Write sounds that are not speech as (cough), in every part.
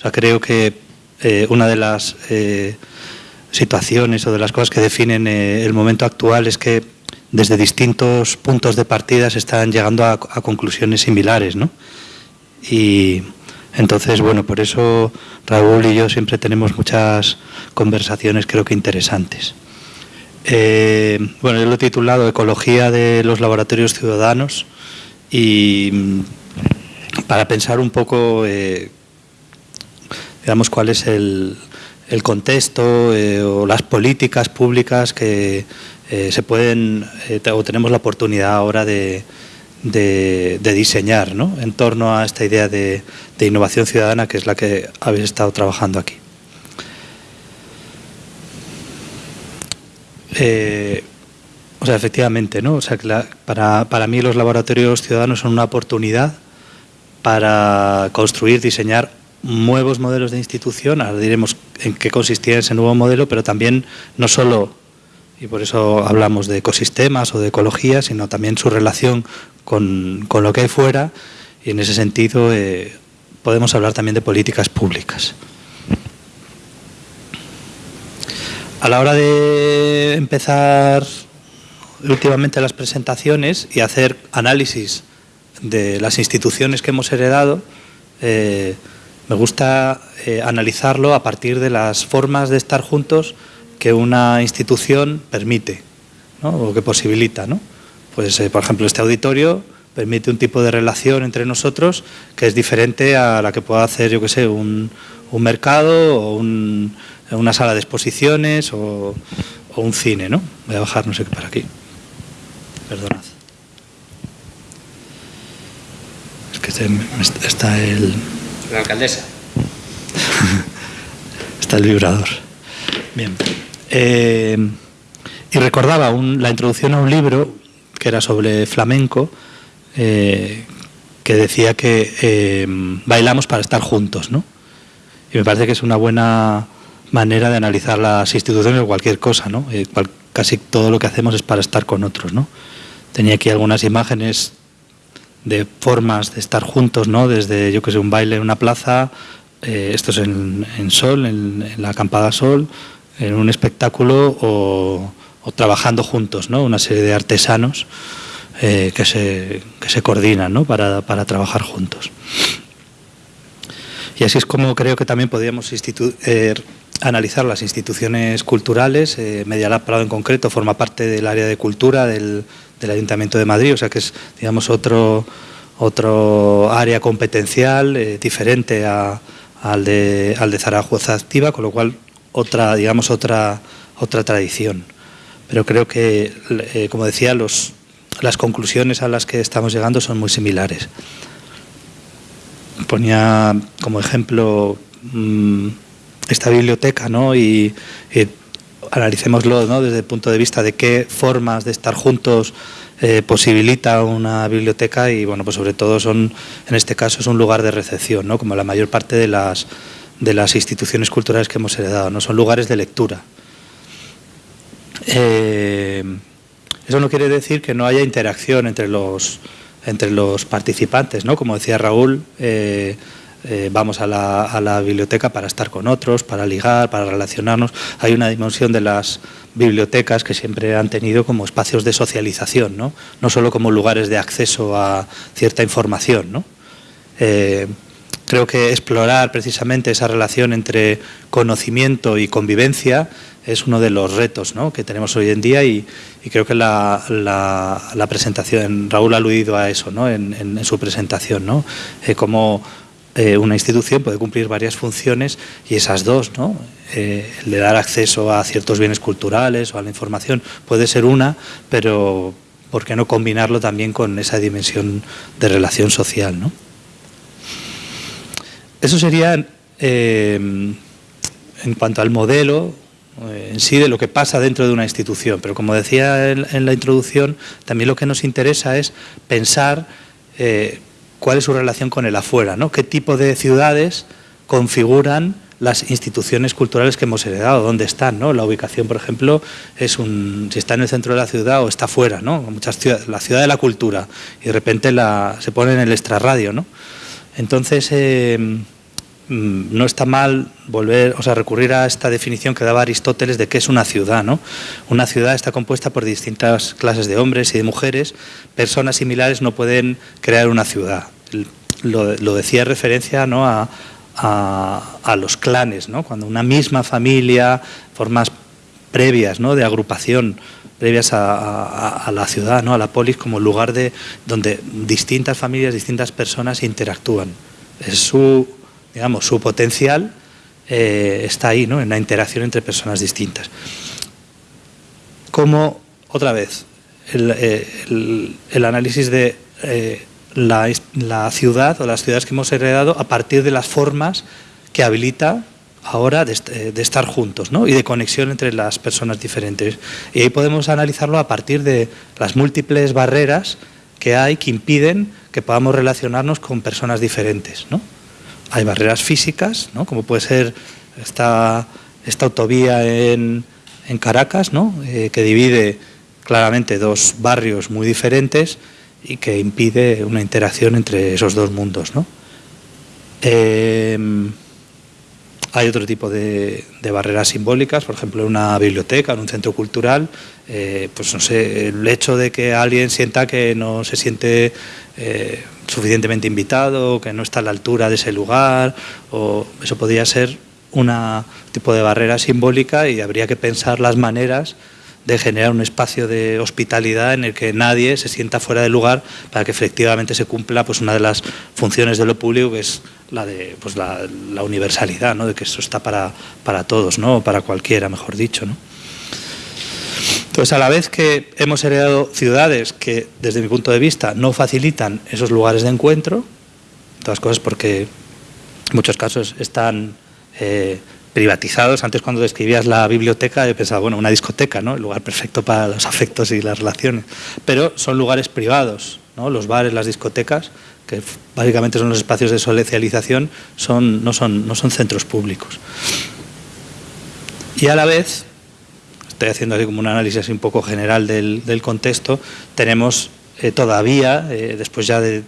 O sea, creo que eh, una de las eh, situaciones o de las cosas que definen eh, el momento actual es que desde distintos puntos de partida se están llegando a, conclusiones similares, ¿no? Y entonces, bueno, por eso Raúl y yo siempre tenemos muchas conversaciones creo que interesantes. Bueno, yo lo he titulado Ecología de los laboratorios ciudadanos y mm, para pensar un poco, digamos, cuál es el, el contexto eh, o las políticas públicas que eh, se pueden eh, o tenemos la oportunidad ahora de, de, diseñar ¿no? en torno a esta idea de, de innovación ciudadana que es la que habéis estado trabajando aquí. O sea, efectivamente, ¿no? O sea, que para, para mí los laboratorios ciudadanos son una oportunidad para construir, diseñar nuevos modelos de institución, ahora diremos en qué consistía ese nuevo modelo, pero también no solo, y por eso hablamos de ecosistemas o de ecología, sino también su relación con, con lo que hay fuera, y en ese sentido eh, podemos hablar también de políticas públicas. A la hora de empezar últimamente las presentaciones y hacer análisis de las instituciones que hemos heredado, eh, me gusta eh, analizarlo a partir de las formas de estar juntos que una institución permite ¿no? o que posibilita. ¿no? Pues, eh, por ejemplo, este auditorio permite un tipo de relación entre nosotros que es diferente a la que pueda hacer, yo que sé, un, un mercado o un, una sala de exposiciones o, o, un cine, ¿no? Voy a bajar no sé qué para aquí. Perdonad. Es que este, está el... La alcaldesa. (laughs) está el vibrador. Bien. Eh, y recordaba un, la introducción a un libro que era sobre flamenco, eh, que decía que eh, bailamos para estar juntos, ¿no? Y me parece que es una buena manera de analizar las instituciones o cualquier cosa, ¿no? Casi todo lo que hacemos es para estar con otros, ¿no? Tenía aquí algunas imágenes de formas de estar juntos, ¿no? Desde, yo que sé, un baile en una plaza, eh, esto es en, en Sol, en, la acampada Sol, en un espectáculo o, trabajando juntos, ¿no? Una serie de artesanos eh, que, se, que se coordinan, ¿no? Para, para trabajar juntos. Y así es como creo que también podríamos eh, analizar las instituciones culturales. Eh, Media Lab Prado en concreto forma parte del área de cultura del, del, Ayuntamiento de Madrid, o sea que es, digamos, otro, otro área competencial eh, diferente a, al, de, al de Zaragoza Activa, con lo cual otra, digamos, otra, otra tradición. Pero creo que, eh, como decía, los, las conclusiones a las que estamos llegando son muy similares ponía como ejemplo mmm, esta biblioteca ¿no? y, y analicémoslo desde el punto de vista de qué formas de estar juntos eh, posibilita una biblioteca y bueno pues sobre todo son en este caso es un lugar de recepción ¿no? como la mayor parte de las de las instituciones culturales que hemos heredado no son lugares de lectura eh, eso no quiere decir que no haya interacción entre los entre los participantes, ¿no? Como decía Raúl, eh, eh, vamos a la, biblioteca para estar con otros, para ligar, para relacionarnos. Hay una dimensión de las bibliotecas que siempre han tenido como espacios de socialización, no, no solo como lugares de acceso a cierta información. ¿no? Eh, creo que explorar precisamente esa relación entre conocimiento y convivencia es uno de los retos ¿no? que tenemos hoy en día y, creo que la, presentación, Raúl ha aludido a eso ¿no? en, su presentación, ¿no? Eh, como eh, una institución puede cumplir varias funciones y esas dos, ¿no? eh, el de dar acceso a ciertos bienes culturales o a la información puede ser una, pero ¿por qué no combinarlo también con esa dimensión de relación social? ¿no? Eso sería eh, en cuanto al modelo en sí de lo que pasa dentro de una institución. Pero como decía en, en la introducción, también lo que nos interesa es pensar eh, cuál es su relación con el afuera, ¿no? qué tipo de ciudades configuran las instituciones culturales que hemos heredado, dónde están, ¿no? La ubicación, por ejemplo, es un si está en el centro de la ciudad o está fuera, ¿no? Muchas ciudades, la ciudad de la cultura y de repente se pone en el extrarradio, ¿no? Entonces, eh, no está mal volver, o sea, recurrir a esta definición que daba Aristóteles de qué es una ciudad, ¿no? Una ciudad está compuesta por distintas clases de hombres y de mujeres. Personas similares no pueden crear una ciudad. Lo, decía en referencia ¿no? a, los clanes, ¿no? Cuando una misma familia, formas previas ¿no? de agrupación, previas a, la ciudad, ¿no? a la polis, como lugar de donde distintas familias, distintas personas interactúan. Es su, digamos, su potencial eh, está ahí, ¿no? en la interacción entre personas distintas. Como, otra vez, el, eh, análisis de eh, la, ciudad o las ciudades que hemos heredado a partir de las formas que habilita ahora de, estar juntos ¿no? y de conexión entre las personas diferentes. Y ahí podemos analizarlo a partir de las múltiples barreras que hay que impiden que podamos relacionarnos con personas diferentes. ¿no? Hay barreras físicas, ¿no? como puede ser esta, esta autovía en, en Caracas, ¿no? Eh, que divide claramente dos barrios muy diferentes y que impide una interacción entre esos dos mundos. ¿no? Eh, hay otro tipo de, barreras simbólicas, por ejemplo, en una biblioteca, en un centro cultural, eh, pues no sé, el hecho de que alguien sienta que no se siente suficientemente invitado, que no está a la altura de ese lugar, o eso podría ser un tipo de barrera simbólica y habría que pensar las maneras de generar un espacio de hospitalidad en el que nadie se sienta fuera de lugar para que efectivamente se cumpla pues una de las funciones de lo público que es la de pues la, universalidad, ¿no? de que esto está para, para todos, ¿no? para cualquiera, mejor dicho. ¿no? Entonces, a la vez que hemos heredado ciudades que, desde mi punto de vista, no facilitan esos lugares de encuentro, todas cosas porque en muchos casos están eh, privatizados. Antes cuando describías la biblioteca he pensado, bueno, una discoteca, ¿no? El lugar perfecto para los afectos y las relaciones. Pero son lugares privados, ¿no? Los bares, las discotecas, que básicamente son los espacios de socialización, son, no, son, no son centros públicos. Y a la vez, estoy haciendo así como un análisis un poco general del, contexto, tenemos eh, todavía, eh, después ya de,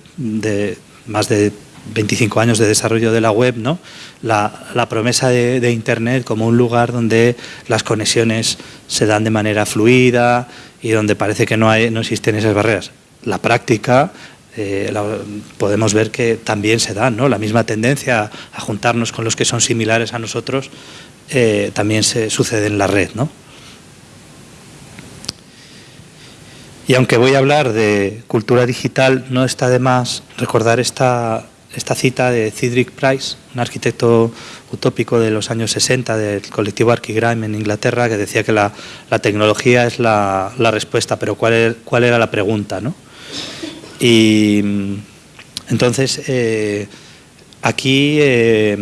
más de 25 años de desarrollo de la web, ¿no? la, promesa de, Internet como un lugar donde las conexiones se dan de manera fluida y donde parece que no, existen esas barreras. La práctica eh, podemos ver que también se dan, ¿no? la misma tendencia a juntarnos con los que son similares a nosotros también se sucede en la red. ¿no? Y aunque voy a hablar de cultura digital, no está de más recordar esta esta cita de Cedric Price, un arquitecto utópico de los años 60 del colectivo Archigram en Inglaterra, que decía que la, tecnología es la, respuesta, pero ¿cuál, cuál era la pregunta? ¿no? Y entonces, eh, aquí eh,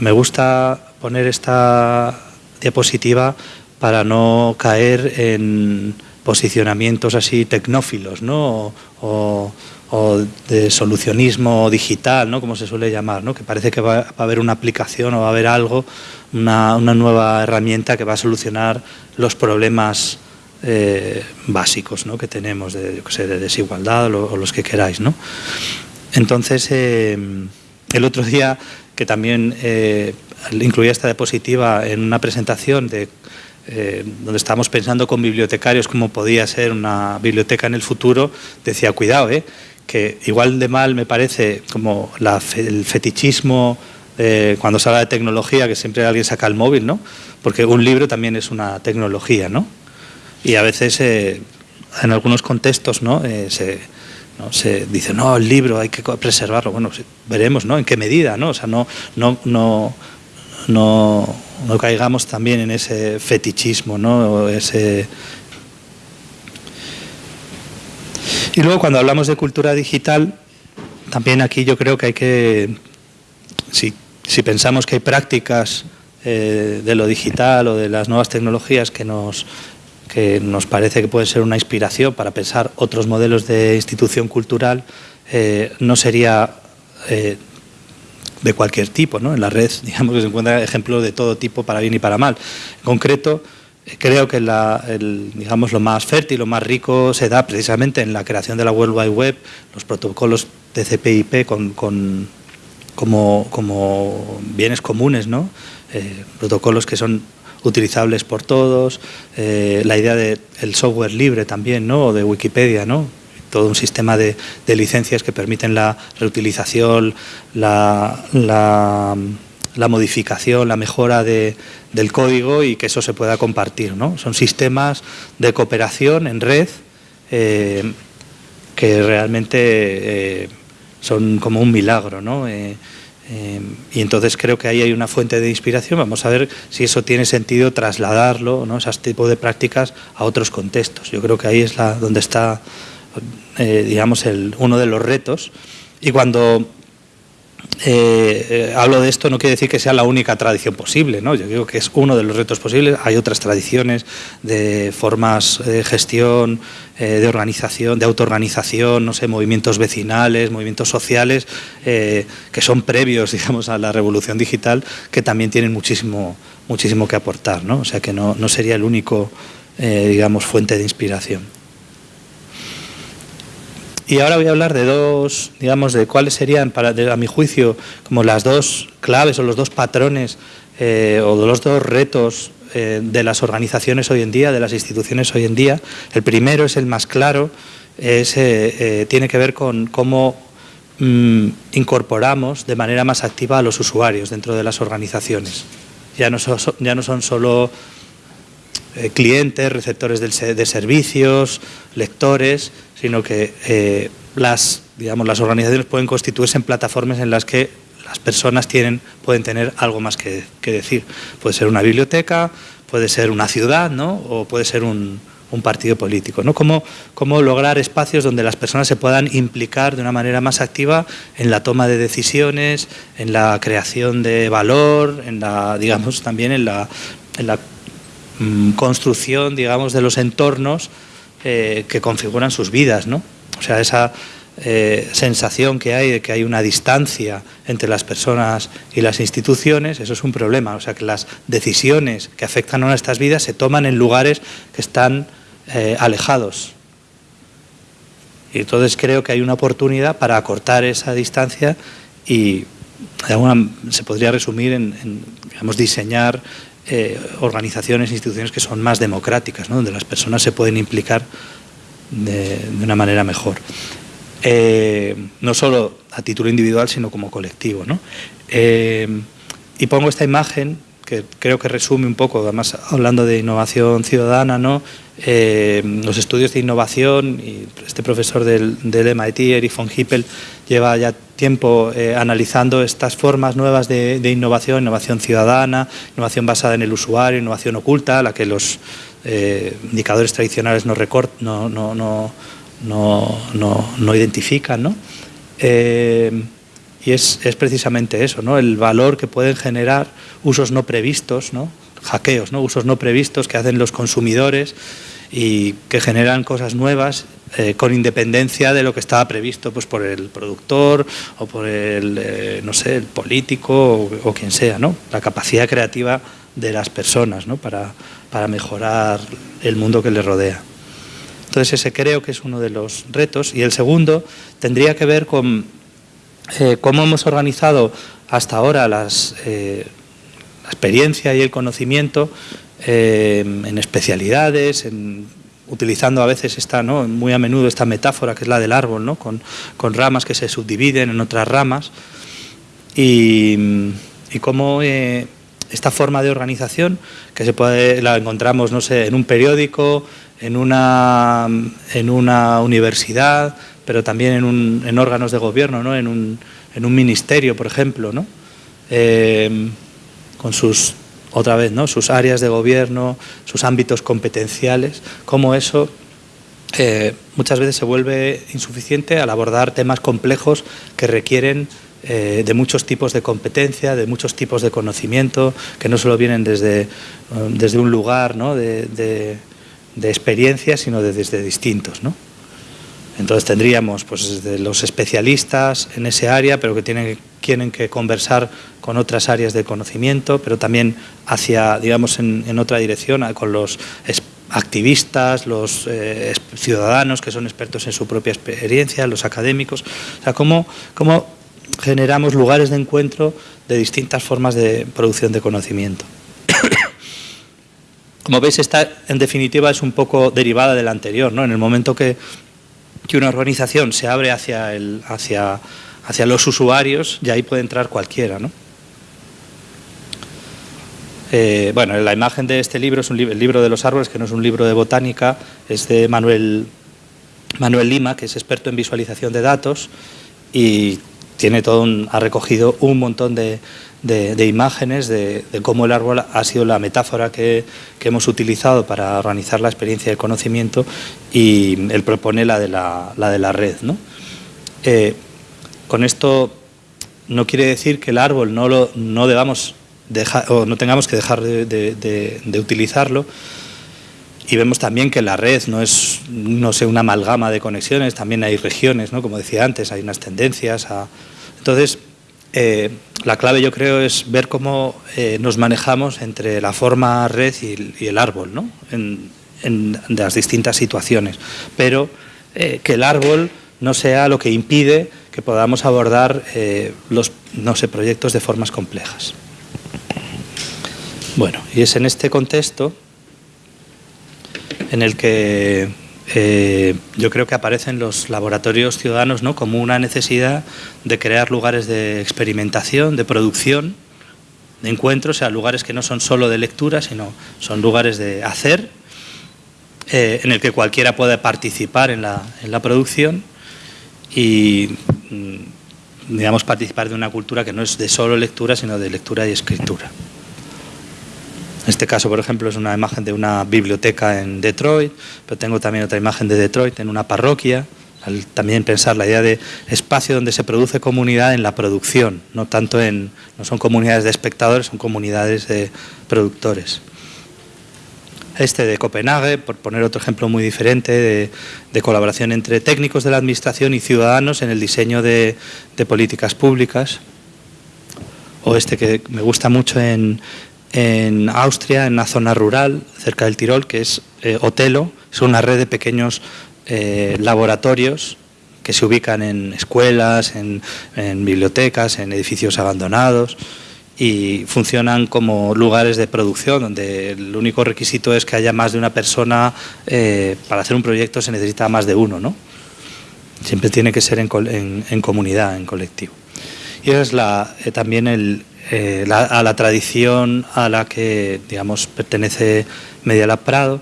me gusta poner esta diapositiva para no caer en posicionamientos así tecnófilos, ¿no? o de solucionismo digital, ¿no? como se suele llamar, ¿no? que parece que va, a haber una aplicación o va a haber algo, una, nueva herramienta que va a solucionar los problemas eh, básicos ¿no? que tenemos de, de desigualdad o, los que queráis. ¿no? Entonces, eh, el otro día, que también eh, incluía esta diapositiva en una presentación de donde estábamos pensando con bibliotecarios cómo podía ser una biblioteca en el futuro, decía, cuidado, ¿eh? que igual de mal me parece como el fetichismo cuando se habla de tecnología, que siempre alguien saca el móvil, ¿no? Porque un libro también es una tecnología, ¿no? Y a veces eh, en algunos contextos, ¿no? Eh, se, se dice, no, el libro hay que preservarlo. Bueno, veremos, ¿no? En qué medida, ¿no? O sea, no, no, no, no, no caigamos también en ese fetichismo, ¿no? Y luego cuando hablamos de cultura digital, también aquí yo creo que hay que, si, pensamos que hay prácticas eh, de lo digital o de las nuevas tecnologías que nos, que nos parece que puede ser una inspiración para pensar otros modelos de institución cultural, eh, no sería eh, de cualquier tipo. ¿no? En la red (laughs) digamos que se encuentra ejemplos de todo tipo para bien y para mal. En concreto, creo que digamos, lo más fértil, lo más rico se da precisamente en la creación de la World Wide Web, los protocolos de CPIP con, como, como, bienes comunes, ¿no? protocolos que son utilizables por todos, la idea del software libre también, ¿no? o de Wikipedia, ¿no? Todo un sistema de, licencias que permiten la reutilización, la, modificación, la mejora del código y que eso se pueda compartir. ¿no? Son sistemas de cooperación en red eh, que realmente eh, son como un milagro. ¿no? Eh, y entonces creo que ahí hay una fuente de inspiración. Vamos a ver si eso tiene sentido trasladarlo, ¿no? ese tipo de prácticas, a otros contextos. Yo creo que ahí es la, donde está eh, digamos, el, uno de los retos. Y cuando eh, eh, hablo de esto no quiere decir que sea la única tradición posible, ¿no? yo digo que es uno de los retos posibles, hay otras tradiciones de formas de gestión, de organización, de autoorganización, no sé, movimientos vecinales, movimientos sociales, que son previos (laughs) digamos, a la revolución digital, que también tienen muchísimo, muchísimo que aportar, ¿no? o sea que no, no sería el único digamos, fuente de inspiración. Y ahora voy a hablar de dos, digamos, de cuáles serían, a mi juicio, como las dos claves o los dos patrones eh, o los dos retos eh, de las organizaciones hoy en día, de las instituciones hoy en día. El primero es el más claro, es, eh, tiene que ver con cómo mm, incorporamos de manera más activa a los usuarios dentro de las organizaciones. Ya no, ya no son solo clientes, receptores de servicios, lectores, sino que eh, las, digamos, las organizaciones pueden constituirse en plataformas en las que las personas tienen, pueden tener algo más que, decir. Puede ser una biblioteca, puede ser una ciudad, ¿no? o puede ser un, partido político. ¿no? ¿Cómo, ¿Cómo, lograr espacios donde las personas se puedan implicar de una manera más activa en la toma de decisiones, en la creación de valor, en la, digamos, también en la, en la mm, construcción digamos, de los entornos eh, que configuran sus vidas, ¿no? O sea, esa eh, sensación que hay de que hay una distancia entre las personas y las instituciones, eso es un problema. O sea, que las decisiones que afectan a nuestras vidas se toman en lugares que están eh, alejados. Y entonces creo que hay una oportunidad para acortar esa distancia y se podría resumir en, en diseñar eh, organizaciones, instituciones que son más democráticas, donde las personas se pueden implicar de, una manera mejor. Eh, no solo a título individual, sino como colectivo. Eh, y pongo esta imagen que creo que resume un poco, además hablando de innovación ciudadana, ¿no? los estudios de innovación, y este profesor del, del MIT, Eric von Hippel, lleva ya tiempo eh, analizando estas formas nuevas de, innovación, innovación ciudadana, innovación basada en el usuario, innovación oculta, la que los eh, indicadores tradicionales no, no, no, no, no identifican. Eh, y es, es, precisamente eso, ¿no? el valor que pueden generar usos no previstos, ¿no? hackeos, ¿no? usos no previstos que hacen los consumidores y que generan cosas nuevas eh, con independencia de lo que estaba previsto pues, por el productor o por el, eh, no sé, el político o, quien sea, ¿no? La capacidad creativa de las personas, ¿no? Para, para mejorar el mundo que les rodea. Entonces ese creo que es uno de los retos. Y el segundo tendría que ver con eh, cómo hemos organizado hasta ahora las, la experiencia y el conocimiento en especialidades, utilizando a veces esta, ¿no? muy a menudo esta metáfora que es la del árbol, ¿no? con, ramas que se subdividen en otras ramas y, y cómo eh, esta forma de organización que se puede, la encontramos no sé, en un periódico, en una, en una universidad, pero también en, un, en órganos de gobierno, ¿no? en, un, ministerio, por ejemplo, ¿no? Eh, con sus otra vez, ¿no? sus áreas de gobierno, sus ámbitos competenciales, cómo eso eh, muchas veces se vuelve insuficiente al abordar temas complejos que requieren eh, de muchos tipos de competencia, de muchos tipos de conocimiento, que no solo vienen desde, desde un lugar ¿no? de, de, experiencia, sino desde distintos. ¿no? Entonces tendríamos pues, los especialistas en ese área, pero que tienen, que conversar con otras áreas de conocimiento, pero también hacia, digamos, en, otra dirección, con los activistas, los eh, ciudadanos que son expertos en su propia experiencia, los académicos. O sea, cómo, cómo generamos lugares de encuentro de distintas formas de producción de conocimiento. Como veis, esta en definitiva es un poco derivada de la anterior, ¿no? En el momento que, que una organización se abre hacia, el, hacia, hacia los usuarios, ya ahí puede entrar cualquiera, ¿no? Eh, bueno, la imagen de este libro es un el libro de los árboles, que no es un libro de botánica, es de Manuel, Manuel Lima, que es experto en visualización de datos y tiene todo ha recogido un montón de, imágenes de, cómo el árbol ha sido la metáfora que, hemos utilizado para organizar la experiencia de conocimiento y él propone la de la, de la red. ¿no? Eh, con esto no quiere decir que el árbol no, lo, no debamos o no tengamos que dejar de, utilizarlo. Y vemos también que la red no es, no sé, una amalgama de conexiones, también hay regiones, ¿no? como decía antes, hay unas tendencias. A... Entonces, eh, la clave yo creo es ver cómo eh, nos manejamos entre la forma red y, el árbol, ¿no? en, las distintas situaciones. Pero eh, que el árbol no sea lo que impide que podamos abordar los no sé, proyectos de formas complejas. Bueno, y es en este contexto en el que eh, yo creo que aparecen los laboratorios ciudadanos ¿no? como una necesidad de crear lugares de experimentación, de producción, de encuentro, o sea, lugares que no son solo de lectura, sino son lugares de hacer, eh, en el que cualquiera puede participar en la, en la producción y, mm, digamos, participar de una cultura que no es de solo lectura, sino de lectura y escritura. Este caso, por ejemplo, es una imagen de una biblioteca en Detroit, pero tengo también otra imagen de Detroit en una parroquia. también pensar la idea de espacio donde se produce comunidad en la producción, no tanto en, no son comunidades de espectadores, son comunidades de productores. Este de Copenhague, por poner otro ejemplo muy diferente, de, colaboración entre técnicos de la administración y ciudadanos en el diseño de políticas públicas. O este que me gusta mucho en, en Austria, en una zona rural, cerca del Tirol, que es eh, Otelo. Es una red de pequeños eh, laboratorios que se ubican en escuelas, en, bibliotecas, en edificios abandonados y funcionan como lugares de producción donde el único requisito es que haya más de una persona eh, para hacer un proyecto se necesita más de uno ¿no? siempre tiene que ser en, comunidad, en colectivo y esa es la, también el, eh, a la tradición a la que digamos, pertenece Medialab Prado,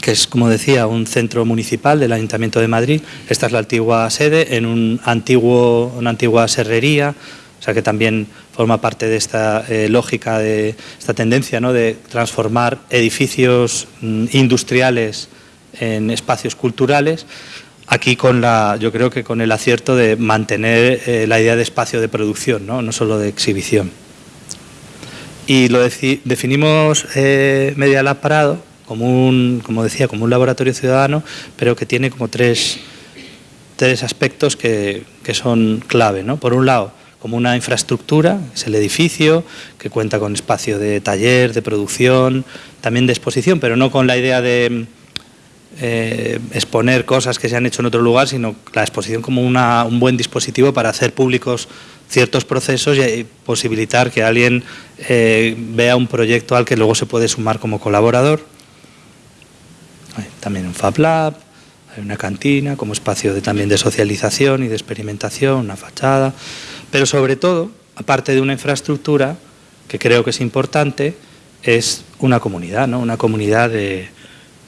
que es, como decía, un centro municipal del Ayuntamiento de Madrid. Esta es la antigua sede, en un antiguo, una antigua serrería, o sea que también forma parte de esta eh, lógica, de esta tendencia ¿no? de transformar edificios mm, industriales en espacios culturales aquí con la, yo creo que con el acierto de mantener eh, la idea de espacio de producción, no, no solo de exhibición. Y lo definimos eh, Media Lab Parado como un, como decía, como un laboratorio ciudadano, pero que tiene como tres, tres aspectos que, que son clave. ¿no? Por un lado, como una infraestructura, es el edificio, que cuenta con espacio de taller, de producción, también de exposición, pero no con la idea de eh, exponer cosas que se han hecho en otro lugar, sino la exposición como un buen dispositivo para hacer públicos ciertos procesos y posibilitar que alguien eh, vea un proyecto al que luego se puede sumar como colaborador. También un Fab Lab, hay una cantina como espacio de, también de socialización y de experimentación, una fachada, pero sobre todo, aparte de una infraestructura, que creo que es importante, es una comunidad, ¿no? una comunidad de,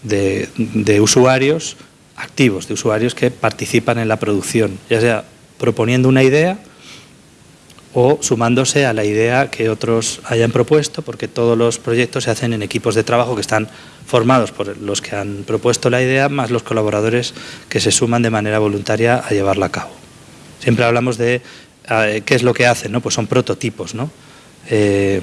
de, usuarios activos, de usuarios que participan en la producción, ya sea proponiendo una idea o sumándose a la idea que otros hayan propuesto, porque todos los proyectos se hacen en equipos de trabajo que están formados por los que han propuesto la idea, más los colaboradores que se suman de manera voluntaria a llevarla a cabo. Siempre hablamos de eh, qué es lo que hacen, ¿no? pues son prototipos. ¿no? Eh,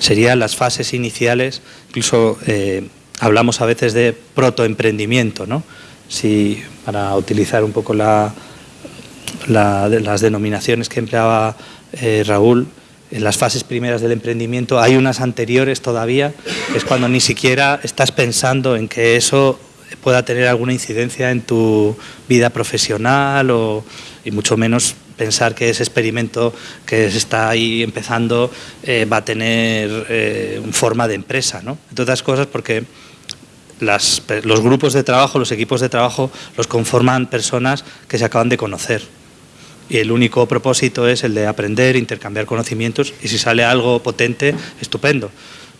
serían las fases iniciales, incluso eh, hablamos a veces de protoemprendimiento, ¿no? Si, para utilizar un poco la, las denominaciones que empleaba eh, Raúl, en las fases primeras del emprendimiento hay unas anteriores todavía, que es cuando ni siquiera estás pensando en que eso pueda tener alguna incidencia en tu vida profesional o y mucho menos pensar que ese experimento que se está ahí empezando eh, va a tener eh, forma de empresa, ¿no? Entre otras cosas porque los grupos de trabajo, los equipos de trabajo los conforman personas que se acaban de conocer y el único propósito es el de aprender, intercambiar conocimientos y si sale algo potente, estupendo,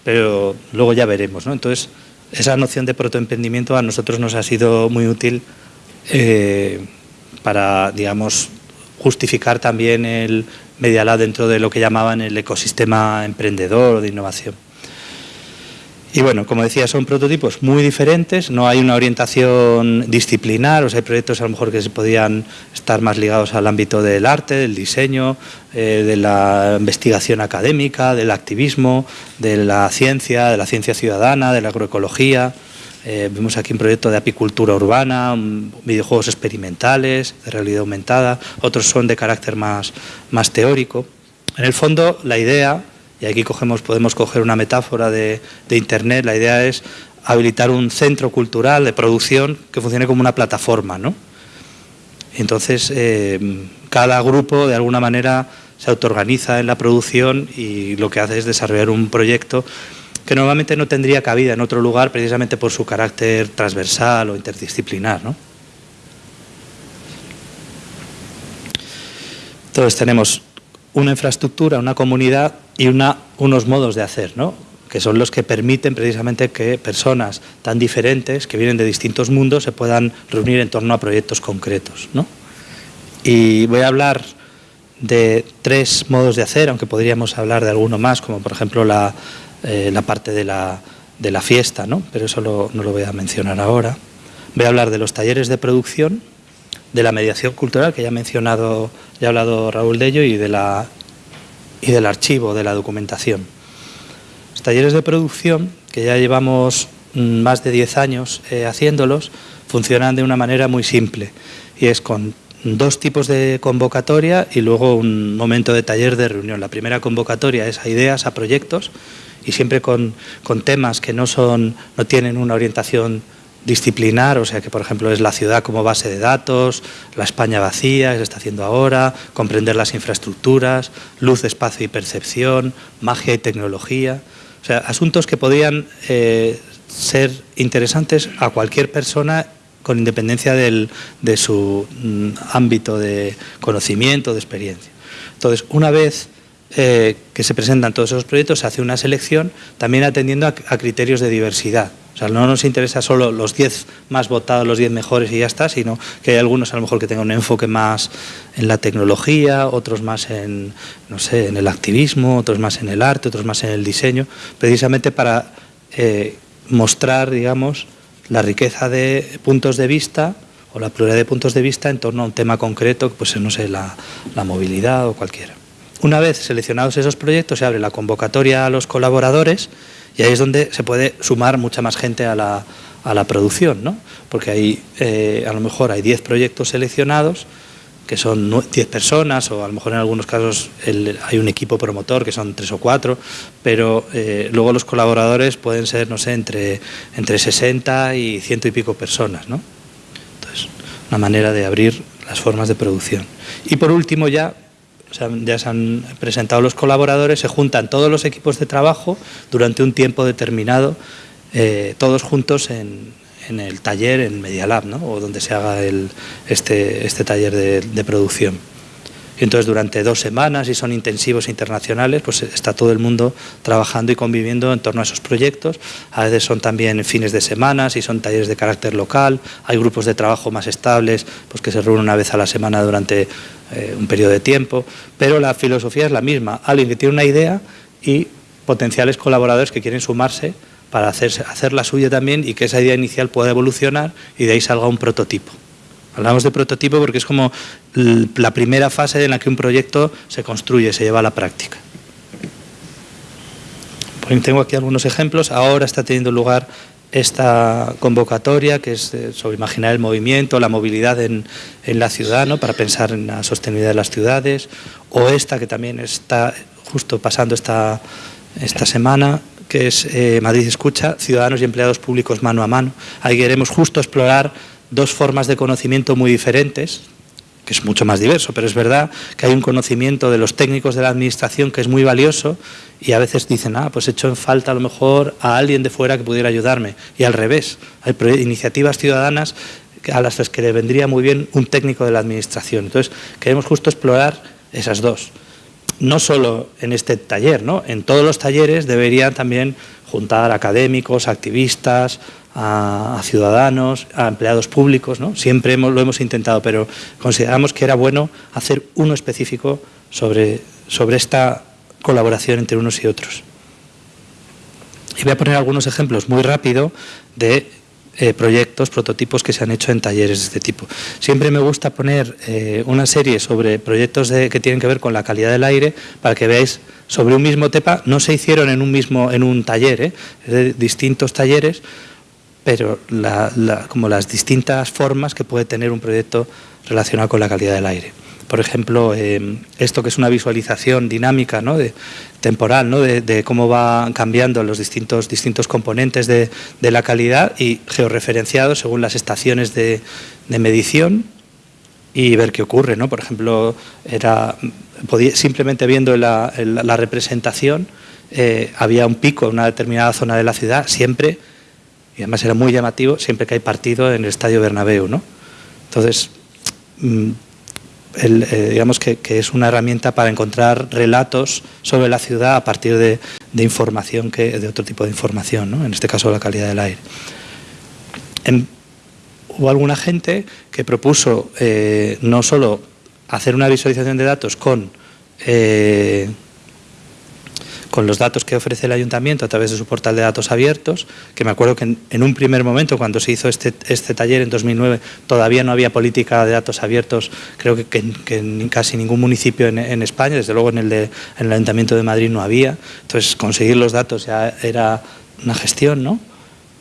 pero luego ya veremos. ¿no? Entonces, esa noción de protoemprendimiento a nosotros nos ha sido muy útil eh, para, digamos, justificar también el Media Lab dentro de lo que llamaban el ecosistema emprendedor o de innovación. Y bueno, como decía, son prototipos muy diferentes, no hay una orientación disciplinar, o sea, hay proyectos a lo mejor que se podían estar más ligados al ámbito del arte, del diseño, eh, de la investigación académica, del activismo, de la ciencia, de la ciencia ciudadana, de la agroecología. Eh, vemos aquí un proyecto de apicultura urbana, videojuegos experimentales, de realidad aumentada, otros son de carácter más, más teórico. En el fondo, la idea y aquí cogemos, podemos coger una metáfora de, Internet, la idea es habilitar un centro cultural de producción que funcione como una plataforma. ¿no? Entonces, eh, cada grupo de alguna manera se autoorganiza en la producción y lo que hace es desarrollar un proyecto que normalmente no tendría cabida en otro lugar precisamente por su carácter transversal o interdisciplinar. ¿no? Entonces tenemos una infraestructura, una comunidad y una, unos modos de hacer, ¿no? que son los que permiten precisamente que personas tan diferentes, que vienen de distintos mundos, se puedan reunir en torno a proyectos concretos. ¿no? Y voy a hablar de tres modos de hacer, aunque podríamos hablar de alguno más, como por ejemplo la, eh, la parte de la, de la, fiesta, ¿no? pero eso no lo voy a mencionar ahora. Voy a hablar de los talleres de producción, de la mediación cultural, que ya ha mencionado, ya ha hablado Raúl de ello, y de la y del archivo, de la documentación. Los talleres de producción, que ya llevamos mm, más de 10 años eh, haciéndolos, funcionan de una manera muy simple y es con dos tipos de convocatoria y luego un momento de taller de reunión. La primera convocatoria es a ideas, a proyectos y siempre con, con temas que no, son, no tienen una orientación disciplinar, o sea que por ejemplo es la ciudad como base de datos, la España vacía, que se está haciendo ahora, comprender las infraestructuras, luz, espacio y percepción, magia y tecnología, o sea, asuntos que podían eh, ser interesantes a cualquier persona con independencia del, de su mm, ámbito de conocimiento, de experiencia. Entonces, una vez eh, que se presentan todos esos proyectos, se hace una selección también atendiendo a criterios de diversidad. O sea, no nos interesa solo los 10 más votados, los 10 mejores y ya está, sino que hay algunos a lo mejor que tengan un enfoque más en la tecnología, otros más en, no sé, en el activismo, otros más en el arte, otros más en el diseño, precisamente para eh, mostrar, digamos, la riqueza de puntos de vista o la pluralidad de puntos de vista en torno a un tema concreto, pues no sé, la, la movilidad o cualquiera. Una vez seleccionados esos proyectos, se abre la convocatoria a los colaboradores y ahí es donde se puede sumar mucha más gente a la, a la producción, ¿no? porque ahí eh, a lo mejor hay 10 proyectos seleccionados, que son 10 personas, o a lo mejor en algunos casos hay un equipo promotor, que son 3 o 4, pero eh, luego los colaboradores pueden ser, no sé, entre, entre 60 y ciento y pico personas. ¿no? Entonces, una manera de abrir las formas de producción. Y por último ya, ya se han presentado los colaboradores, se juntan todos los equipos de trabajo durante un tiempo determinado, eh, todos juntos en, el taller, en Media Lab, ¿no? o donde se haga este, este, taller de producción. Y entonces durante dos semanas, y son intensivos internacionales, pues está todo el mundo trabajando y conviviendo en torno a esos proyectos. A veces son también fines de semana, y son talleres de carácter local. Hay grupos de trabajo más estables, pues que se reúnen una vez a la semana durante eh, un periodo de tiempo. Pero la filosofía es la misma. Alguien que tiene una idea y potenciales colaboradores que quieren sumarse para hacer, hacer la suya también y que esa idea inicial pueda evolucionar y de ahí salga un prototipo. Hablamos de prototipo porque es como la primera fase en la que un proyecto se construye, se lleva a la práctica. Tengo aquí algunos ejemplos. Ahora está teniendo lugar esta convocatoria que es sobre imaginar el movimiento, la movilidad en, la ciudad, para pensar en la sostenibilidad de las ciudades, o esta que también está justo pasando esta, esta semana, que es eh, Madrid Escucha, Ciudadanos y Empleados Públicos Mano a Mano. Ahí queremos justo explorar dos formas de conocimiento muy diferentes, que es mucho más diverso, pero es verdad que hay un conocimiento de los técnicos de la administración que es muy valioso y a veces dicen, ah, pues he hecho en falta a lo mejor a alguien de fuera que pudiera ayudarme. Y al revés, hay iniciativas ciudadanas a las que le vendría muy bien un técnico de la administración. Entonces, queremos justo explorar esas dos. No solo en este taller, ¿no? en todos los talleres deberían también juntar académicos, activistas, a, ciudadanos, a empleados públicos, ¿no? siempre lo hemos intentado, pero consideramos que era bueno hacer uno específico sobre, sobre esta colaboración entre unos y otros. Y voy a poner algunos ejemplos muy rápido de eh, proyectos, prototipos que se han hecho en talleres de este tipo. Siempre me gusta poner eh, una serie sobre proyectos que tienen que ver con la calidad del aire para que veáis sobre un mismo tema, no se hicieron en un mismo en un taller, ¿eh? de distintos talleres, pero como las distintas formas que puede tener un proyecto relacionado con la calidad del aire. Por ejemplo, em, esto que es una visualización dinámica, ¿no? de, temporal, ¿no? de, cómo va cambiando los distintos, distintos componentes de, la calidad y georreferenciados según las estaciones de, medición y ver qué ocurre. ¿no? Por ejemplo, era, simplemente viendo la, representación, eh, había un pico en una determinada zona de la ciudad, siempre y además era muy llamativo siempre que hay partido en el Estadio Bernabéu. ¿no? Entonces, eh, digamos que, es una herramienta para encontrar relatos sobre la ciudad a partir de, información, que, de otro tipo de información, ¿no? en este caso la calidad del aire. hubo alguna gente que propuso eh, no solo hacer una visualización de datos con... Eh, con los datos que ofrece el ayuntamiento a través de su portal de datos abiertos, que me acuerdo que en, un primer momento, cuando se hizo este, este, taller en 2009, todavía no había política de datos abiertos, creo que, en casi ningún municipio en, España, desde luego en el, de, en el Ayuntamiento de Madrid no había, entonces conseguir los datos ya era una gestión, ¿no?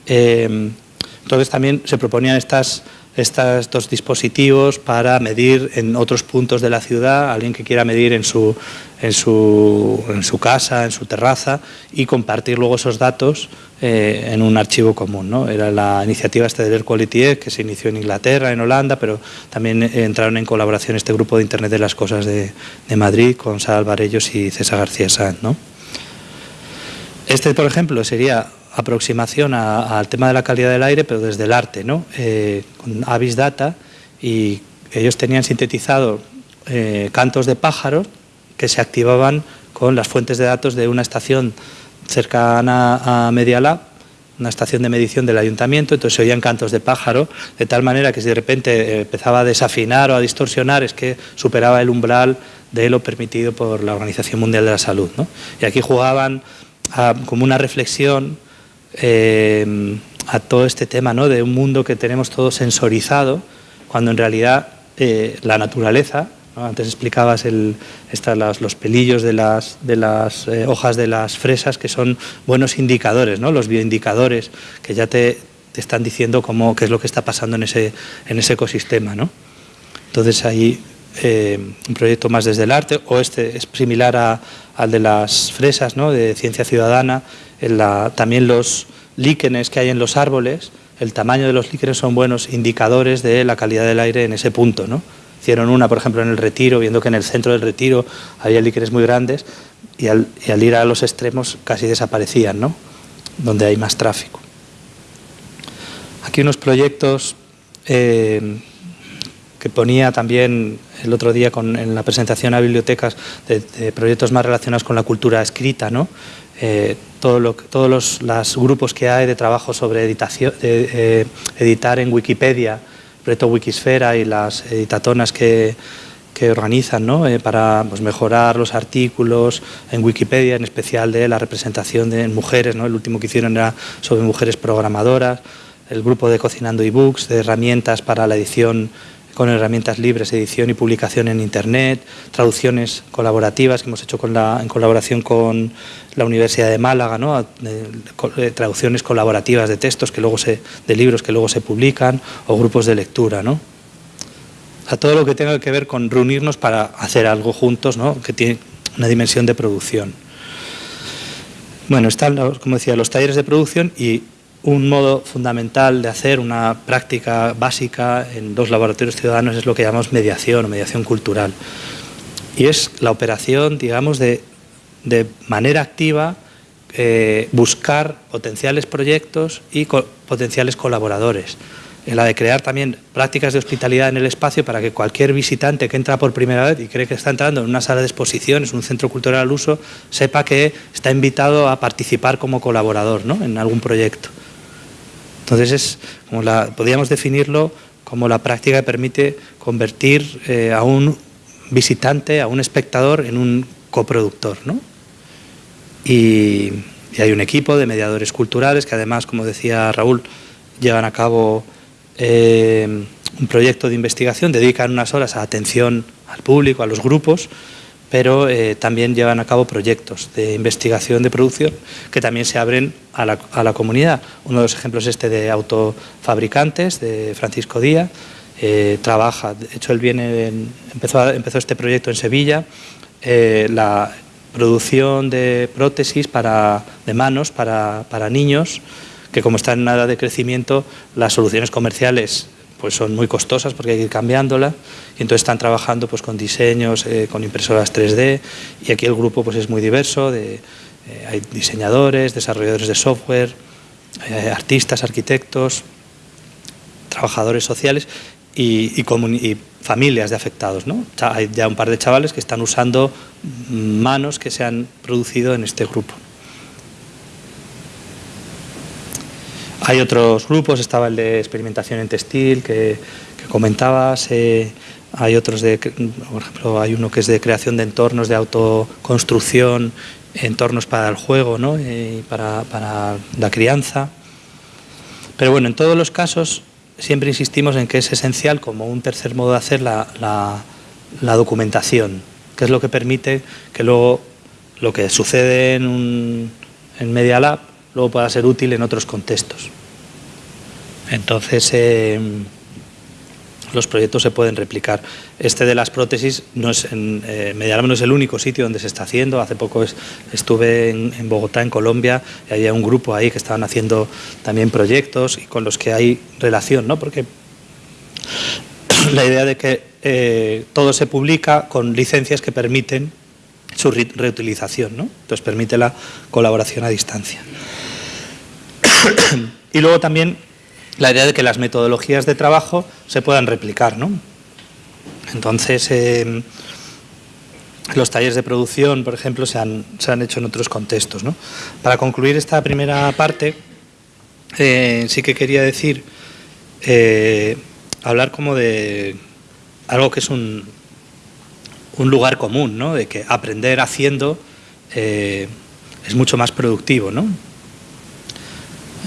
Eh, entonces también se proponían estas estos dispositivos para medir en otros puntos de la ciudad, alguien que quiera medir en su, en su, en su casa, en su terraza y compartir luego esos datos eh, en un archivo común. ¿no? Era la iniciativa este de Air Quality que se inició en Inglaterra, en Holanda, pero también entraron en colaboración este grupo de Internet de las Cosas de, de Madrid con Sara Alvarellos y César García Sanz. ¿no? Este, por ejemplo, sería aproximación al tema de la calidad del aire, pero desde el arte, ¿no? Eh, con Avis Data, y ellos tenían sintetizado eh, cantos de pájaros que se activaban con las fuentes de datos de una estación cercana a Media Lab, una estación de medición del ayuntamiento, entonces se oían cantos de pájaro, de tal manera que si de repente eh, empezaba a desafinar o a distorsionar, es que superaba el umbral de lo permitido por la Organización Mundial de la Salud. ¿no? Y aquí jugaban como una reflexión eh, a todo este tema ¿no? de un mundo que tenemos todo sensorizado, cuando en realidad eh, la naturaleza, antes explicabas el, los pelillos de las, de las eh, hojas de las fresas, que son buenos indicadores, ¿no? los bioindicadores, que ya te, te, están diciendo cómo, qué es lo que está pasando en ese, en ese ecosistema. ¿no? Entonces ahí un proyecto más desde el arte, o este es similar al de las fresas, ¿no? de ciencia ciudadana, también los líquenes que hay en los árboles, el tamaño de los líquenes son buenos indicadores de la calidad del aire en ese punto. ¿no? Hicieron una, por ejemplo, en el retiro, viendo que en el centro del retiro había líquenes muy grandes y al, ir a los extremos casi desaparecían, ¿no? donde hay más tráfico. Aquí unos proyectos eh, que ponía también el otro día con, en la presentación a bibliotecas de, proyectos más relacionados con la cultura escrita, ¿no? Eh, todo lo, todos los, grupos que hay de trabajo sobre editación, eh, editar en Wikipedia, el proyecto Wikisfera y las editatonas que, que organizan ¿no? Eh, para pues, mejorar los artículos en Wikipedia, en especial de la representación de mujeres. ¿no? El último que hicieron era sobre mujeres programadoras, el grupo de Cocinando eBooks, de herramientas para la edición con herramientas libres, edición y publicación en Internet, traducciones colaborativas que hemos hecho con la, en colaboración con la Universidad de Málaga, ¿no? traducciones colaborativas de textos que luego se, de libros que luego se publican o grupos de lectura. ¿no? A todo lo que tenga que ver con reunirnos para hacer algo juntos, ¿no? que tiene una dimensión de producción. Bueno, están, como decía, los talleres de producción y un modo fundamental de hacer una práctica básica en dos laboratorios ciudadanos es lo que llamamos mediación o mediación cultural. Y es la operación, digamos, de, manera activa eh, buscar potenciales proyectos y potenciales colaboradores la de crear también prácticas de hospitalidad en el espacio para que cualquier visitante que entra por primera vez y cree que está entrando en una sala de exposiciones, un centro cultural al uso, sepa que está invitado a participar como colaborador ¿no? en algún proyecto. Entonces, es como la, podríamos definirlo como la práctica que permite convertir eh, a un visitante, a un espectador, en un coproductor. ¿no? Y, hay un equipo de mediadores culturales que además, como decía Raúl, llevan a cabo eh, un proyecto de investigación, dedican unas horas a atención al público, a los grupos, pero eh, también llevan a cabo proyectos de investigación de producción que también se abren a la, comunidad. Uno de los ejemplos es este de autofabricantes, de Francisco Díaz, eh, trabaja, de hecho él viene empezó, empezó este proyecto en Sevilla, la producción de prótesis para, de manos para, para niños, que como está en nada de crecimiento, las soluciones comerciales pues son muy costosas porque hay que ir cambiándola y entonces están trabajando pues con diseños, eh, con impresoras 3D y aquí el grupo pues es muy diverso, de, eh, hay diseñadores, desarrolladores de software, eh, artistas, arquitectos, trabajadores sociales y, y, familias de afectados. ¿no? Hay ya un par de chavales que están usando manos que se han producido en este grupo. Hay otros grupos, estaba el de experimentación en textil que, comentabas, eh, hay otros de, por ejemplo, hay uno que es de creación de entornos de autoconstrucción, entornos para el juego ¿no? y para, la crianza. Pero bueno, en todos los casos siempre insistimos en que es esencial como un tercer modo de hacer la, la, documentación, que es lo que permite que luego lo que sucede en, un, en Media Lab luego pueda ser útil en otros contextos. Entonces, eh, los proyectos se pueden replicar. Este de las prótesis no es, en, eh, no es el único sitio donde se está haciendo. Hace poco estuve en, Bogotá, en Colombia, y había un grupo ahí que estaban haciendo también proyectos y con los que hay relación, ¿no? Porque (clears throat) la idea de que eh, todo se publica con licencias que permiten su reutilización, ¿no? Entonces permite la colaboración a distancia. (clears throat) y luego también la idea de que las metodologías de trabajo se puedan replicar. ¿no? Entonces, em, los talleres de producción, por ejemplo, se han, se han hecho en otros contextos. ¿no? Para concluir esta primera parte, eh, sí que quería decir, eh, hablar como de algo que es un, un lugar común, ¿no? de que aprender haciendo eh, es mucho más productivo. ¿no?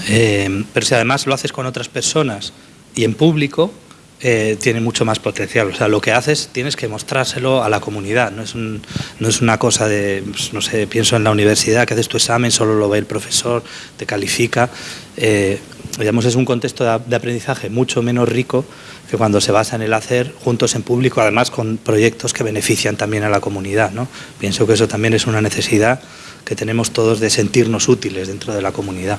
Eh, pero si además lo haces con otras personas y en público, eh, tiene mucho más potencial. O sea, lo que haces tienes que mostrárselo a la comunidad. No es, no es una cosa de, pues, no sé, pienso en la universidad, que haces tu examen, solo lo ve el profesor, te califica. Eh, digamos, es un contexto de, aprendizaje mucho menos rico que cuando se basa en el hacer juntos en público, además con proyectos que benefician también a la comunidad. ¿no? Pienso que eso también es una necesidad que tenemos todos de sentirnos útiles dentro de la comunidad.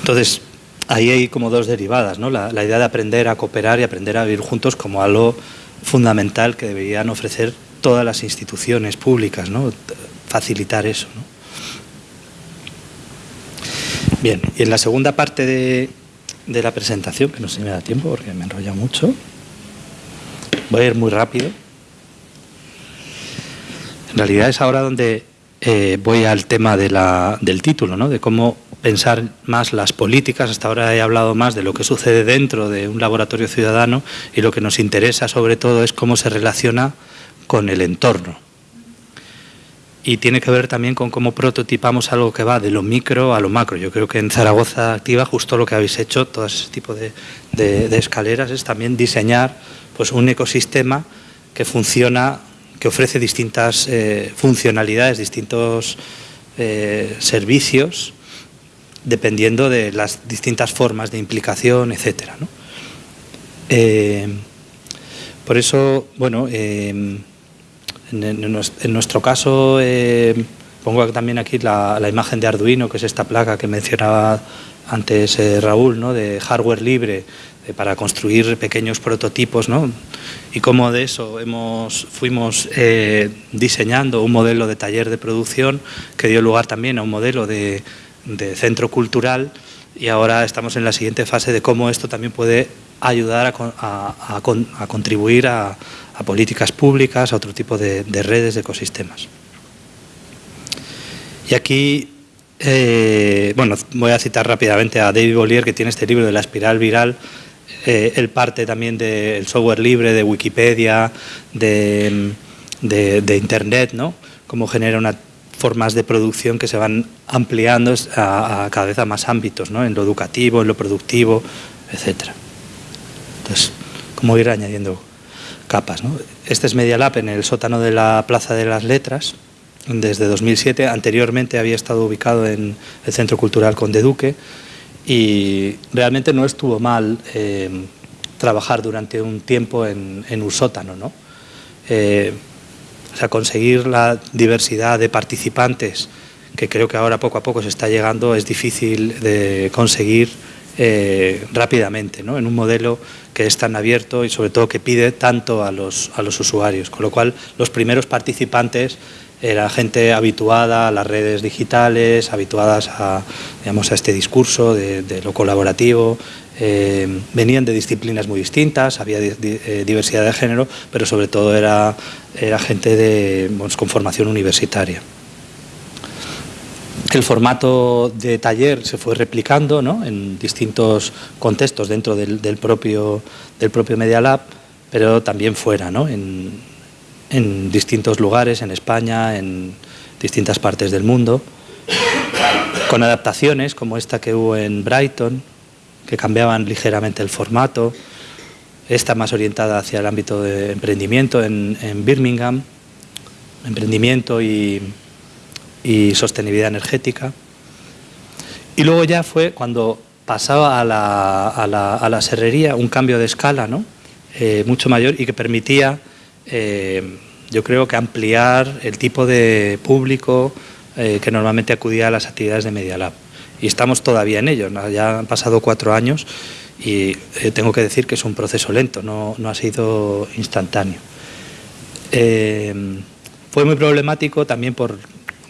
Entonces, ahí hay como dos derivadas, ¿no? La, idea de aprender a cooperar y aprender a vivir juntos como algo fundamental que deberían ofrecer todas las instituciones públicas, ¿no? Facilitar eso, Bien, y en la segunda parte de, la presentación, que no sé si me da tiempo porque me enrolla mucho, voy a ir muy rápido. En realidad es ahora donde eh, voy al tema del título, ¿no? de cómo pensar más las políticas. Hasta ahora he hablado más de lo que sucede dentro de un laboratorio ciudadano y lo que nos interesa sobre todo es cómo se relaciona con el entorno. Y tiene que ver también con cómo prototipamos algo que va de lo micro a lo macro. Yo creo que en Zaragoza Activa justo lo que habéis hecho, todo ese tipo de, escaleras, es también diseñar pues, un ecosistema que funciona, que ofrece distintas eh, funcionalidades, distintos eh, servicios dependiendo de las distintas formas de implicación, etcétera. Eh, por eso, bueno, eh, en, nuestro caso, eh, Pongo también aquí la, imagen de Arduino, que es esta placa que mencionaba antes Raúl, ¿no? de hardware libre para construir pequeños prototipos, ¿no? y cómo de eso hemos, fuimos diseñando un modelo de taller de producción que dio lugar también a un modelo de, centro cultural y ahora estamos en la siguiente fase de cómo esto también puede ayudar a, contribuir a, políticas públicas, a otro tipo de, redes, de ecosistemas. Y aquí, eh, bueno, voy a citar rápidamente a David Bollier, que tiene este libro de la espiral viral, eh, él parte también del software libre, de Wikipedia, de, Internet, ¿no? Cómo genera unas formas de producción que se van ampliando a, cada vez a más ámbitos, ¿no? En lo educativo, en lo productivo, etcétera. Entonces, cómo ir añadiendo capas, ¿no? Este es Media Lab en el sótano de la Plaza de las Letras, desde 2007. Anteriormente había estado ubicado en el Centro Cultural Conde Duque, y realmente no estuvo mal eh, trabajar durante un tiempo en, un sótano. ¿no? Eh, o sea, conseguir la diversidad de participantes, que creo que ahora poco a poco se está llegando, es difícil de conseguir eh, rápidamente, ¿no? en un modelo que es tan abierto y sobre todo que pide tanto a los, a los usuarios. Con lo cual, los primeros participantes era gente habituada a las redes digitales, habituadas a, digamos, a este discurso de, lo colaborativo, eh, venían de disciplinas muy distintas, había eh, diversidad de género, pero sobre todo era, gente con formación universitaria. El formato de taller se fue replicando en distintos contextos dentro del, propio, del propio Media Lab, pero también fuera, ¿no? en, en distintos lugares, en España, en distintas partes del mundo, con adaptaciones como esta que hubo en Brighton, que cambiaban ligeramente el formato, esta más orientada hacia el ámbito de emprendimiento en, Birmingham, emprendimiento y, sostenibilidad energética. Y luego ya fue cuando pasaba a la, serrería un cambio de escala ¿no? Eh, mucho mayor y que permitía eh, yo creo que ampliar el tipo de público eh, que normalmente acudía a las actividades de Media Lab. Y estamos todavía en ello, ya han pasado cuatro años y eh, tengo que decir que es un proceso lento, no, ha sido instantáneo. fue muy problemático también por,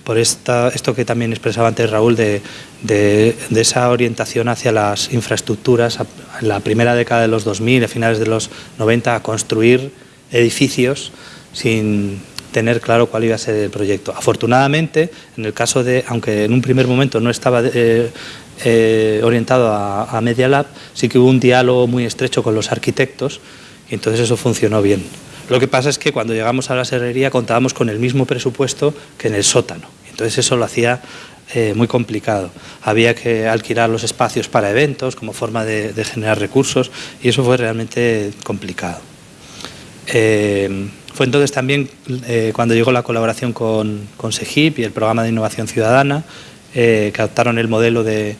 por esta, esto que también expresaba antes Raúl, de, de, esa orientación hacia las infraestructuras, en la primera década de los 2000, a finales de los 90, a construir edificios sin tener claro cuál iba a ser el proyecto. Afortunadamente, en el caso de, aunque en un primer momento no estaba eh, eh, orientado a, Media Lab, sí que hubo un diálogo muy estrecho con los arquitectos y entonces eso funcionó bien. Lo que pasa es que cuando llegamos a la serrería contábamos con el mismo presupuesto que en el sótano. Entonces eso lo hacía eh, muy complicado. Había que alquilar los espacios para eventos como forma de generar recursos y eso fue realmente complicado. Eh, fue entonces también eh, cuando llegó la colaboración con, con SEGIP y el programa de innovación ciudadana, eh, que adoptaron el modelo de,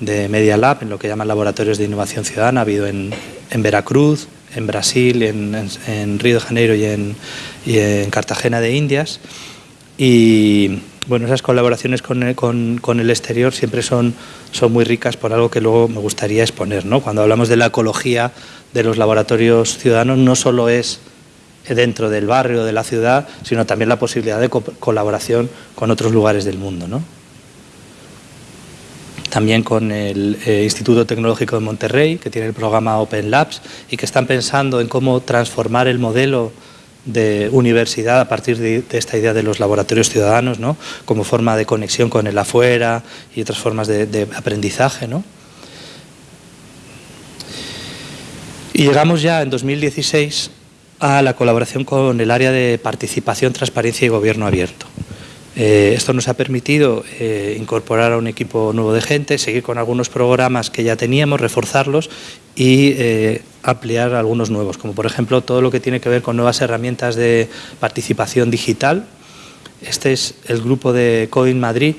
Media Lab, en lo que llaman laboratorios de innovación ciudadana, ha habido en, Veracruz, en Brasil, en, Río de Janeiro y en, en, Cartagena de Indias. Y bueno, esas colaboraciones con, el exterior siempre son, son muy ricas por algo que luego me gustaría exponer. ¿no? Cuando hablamos de la ecología de los laboratorios ciudadanos, no solo es dentro del barrio, de la ciudad, sino también la posibilidad de colaboración con otros lugares del mundo. ¿no? También con el eh, Instituto Tecnológico de Monterrey, que tiene el programa Open Labs y que están pensando en cómo transformar el modelo de universidad a partir de, esta idea de los laboratorios ciudadanos, ¿no? como forma de conexión con el afuera y otras formas de, de aprendizaje. ¿no? Y llegamos ya en 2016 a la colaboración con el área de participación, transparencia y gobierno abierto. Eh, esto nos ha permitido eh, incorporar a un equipo nuevo de gente, seguir con algunos programas que ya teníamos, reforzarlos y eh, ampliar algunos nuevos, como por ejemplo todo lo que tiene que ver con nuevas herramientas de participación digital. Este es el grupo de Coin Madrid.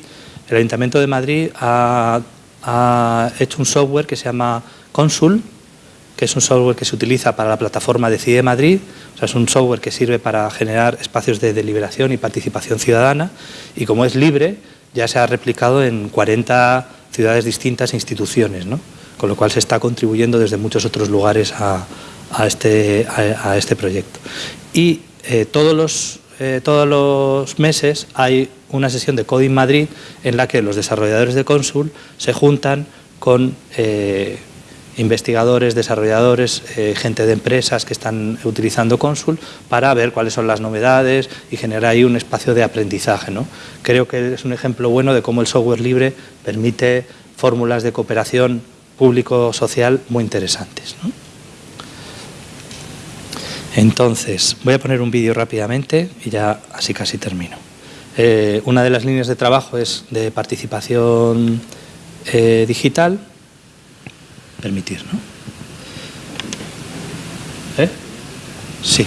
El Ayuntamiento de Madrid ha, ha hecho un software que se llama Consul, que es un software que se utiliza para la plataforma Decide Madrid, O sea, es un software que sirve para generar espacios de deliberación y participación ciudadana y como es libre, ya se ha replicado en 40 ciudades distintas e instituciones, ¿no? con lo cual se está contribuyendo desde muchos otros lugares a, este, este, proyecto. Y eh, todos, los, eh, todos los meses hay una sesión de Coding Madrid en la que los desarrolladores de Consul se juntan con eh, investigadores, desarrolladores, gente de empresas que están utilizando Consul para ver cuáles son las novedades y generar ahí un espacio de aprendizaje. ¿no? Creo que es un ejemplo bueno de cómo el software libre permite fórmulas de cooperación público-social muy interesantes. Entonces, voy a poner un vídeo rápidamente y ya así casi termino. Eh, una de las líneas de trabajo es de participación eh, digital. Permitir, ¿no? ¿Eh? Sí.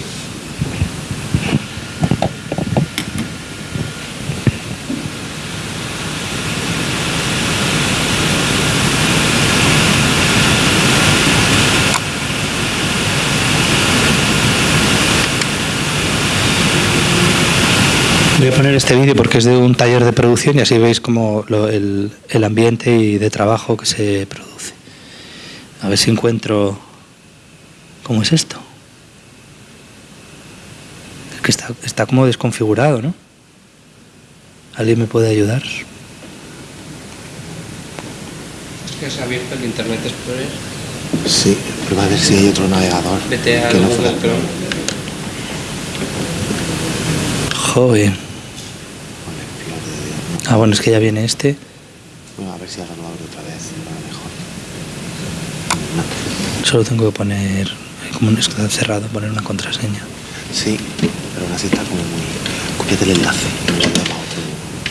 Voy a poner este vídeo porque es de un taller de producción y así veis como el, ambiente y de trabajo que se produce. A ver si encuentro... ¿Cómo es esto? Es que está, está como desconfigurado, ¿no? ¿Alguien me puede ayudar? Es que se ha abierto el Internet Explorer. Sí, prueba a ver si hay otro navegador. Vete a Google Chrome. Joder. Ah, bueno, es que ya viene este. Bueno, a ver si ahora lo abro. Solo tengo que poner, como un está cerrado, poner una contraseña. Sí, pero así está como muy... El enlace lo otro.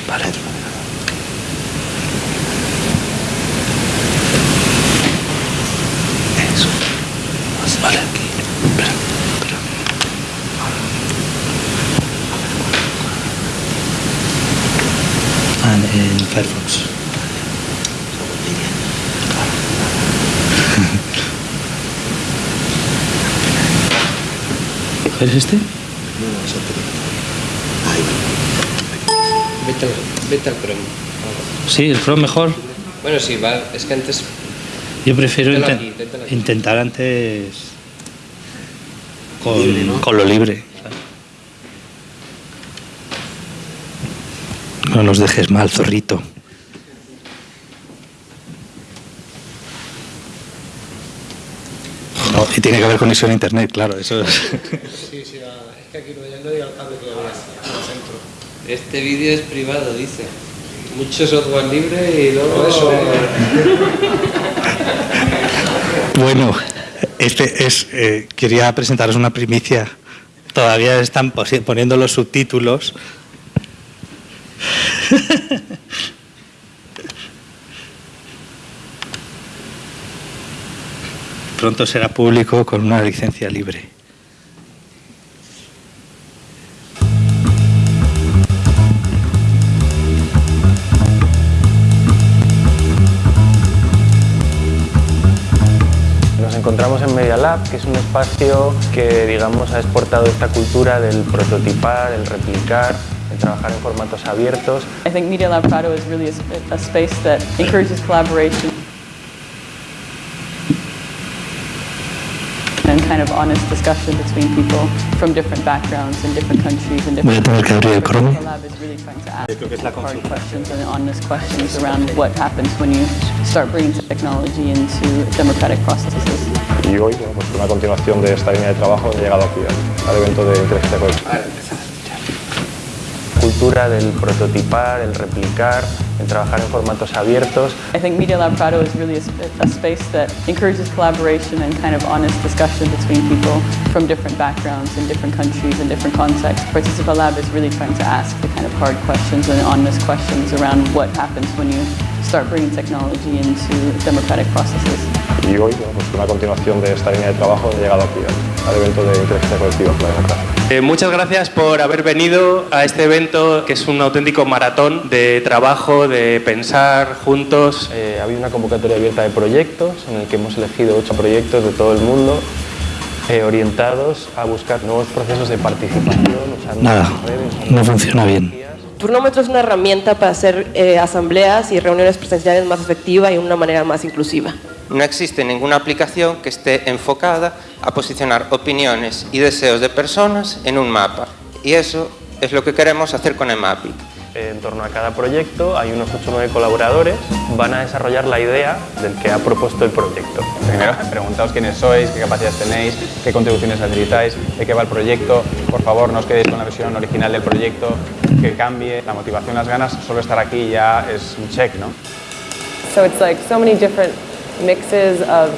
Vale. Otro Eso. Vale, aquí. Espera. en Firefox. ¿Es este? No, es otro. Ahí Vete, vete al Chrome. Sí, el Chrome mejor. Bueno, sí, va, es que antes... Yo prefiero inten aquí, tétalo aquí. intentar antes con, Libre, ¿no? con lo libre. No nos dejes mal, zorrito. No, y tiene que haber conexión a internet, claro, eso es. Sí, sí, es que aquí no, llega el cable todavía al centro. Este vídeo es privado, dice. Mucho software libre y luego... Eso. (laughs) Bueno, este es, eh, quería presentaros una primicia. Todavía están poniendo los subtítulos. (laughs) Pronto será público con una licencia libre. Nos encontramos en Media Lab, que es un espacio que digamos ha exportado esta cultura del prototipar, el replicar, el trabajar en formatos abiertos. I think Media Lab Prado is really a, a space that encourages collaboration kind of honest discussion between people from different backgrounds and different countries and Voy a different. tener que abrir el Chrome. Media Lab is really trying to ask hard questions and honest questions around what happens when you start bringing technology into democratic processes. Y hoy, pues una continuación de esta línea de trabajo, he llegado aquí al, al evento de inteligencia colectiva. Cultura del prototipar, el replicar, el trabajar en formatos abiertos. I think Media Lab Prado is really a, a space that encourages collaboration and kind of honest discussion between people from different backgrounds and different countries and different contexts. Participa Lab is really trying to ask the kind of hard questions and honest questions around what happens when you start bringing technology into democratic processes. Y hoy, bueno, pues una continuación de esta línea de trabajo, he llegado aquí al, evento de inteligencia colectiva por la democracia. Eh, muchas gracias por haber venido a este evento que es un auténtico maratón de trabajo, de pensar juntos. Eh, ha habido una convocatoria abierta de proyectos en el que hemos elegido ocho proyectos de todo el mundo eh, orientados a buscar nuevos procesos de participación, Nada, redes. no funciona bien. Turnómetro es una herramienta para hacer eh, asambleas y reuniones presenciales más efectiva y de una manera más inclusiva. No existe ninguna aplicación que esté enfocada a posicionar opiniones y deseos de personas en un mapa. Y eso es lo que queremos hacer con EMAPIC. En torno a cada proyecto hay unos 8 o 9 colaboradores, van a desarrollar la idea del que ha propuesto el proyecto. Primero, preguntaos quiénes sois, qué capacidades tenéis, qué contribuciones necesitáis, de qué va el proyecto. Por favor, no os quedéis con la versión original del proyecto, que cambie. La motivación, las ganas, solo estar aquí ya es un check, ¿no? So it's like so many different mixes of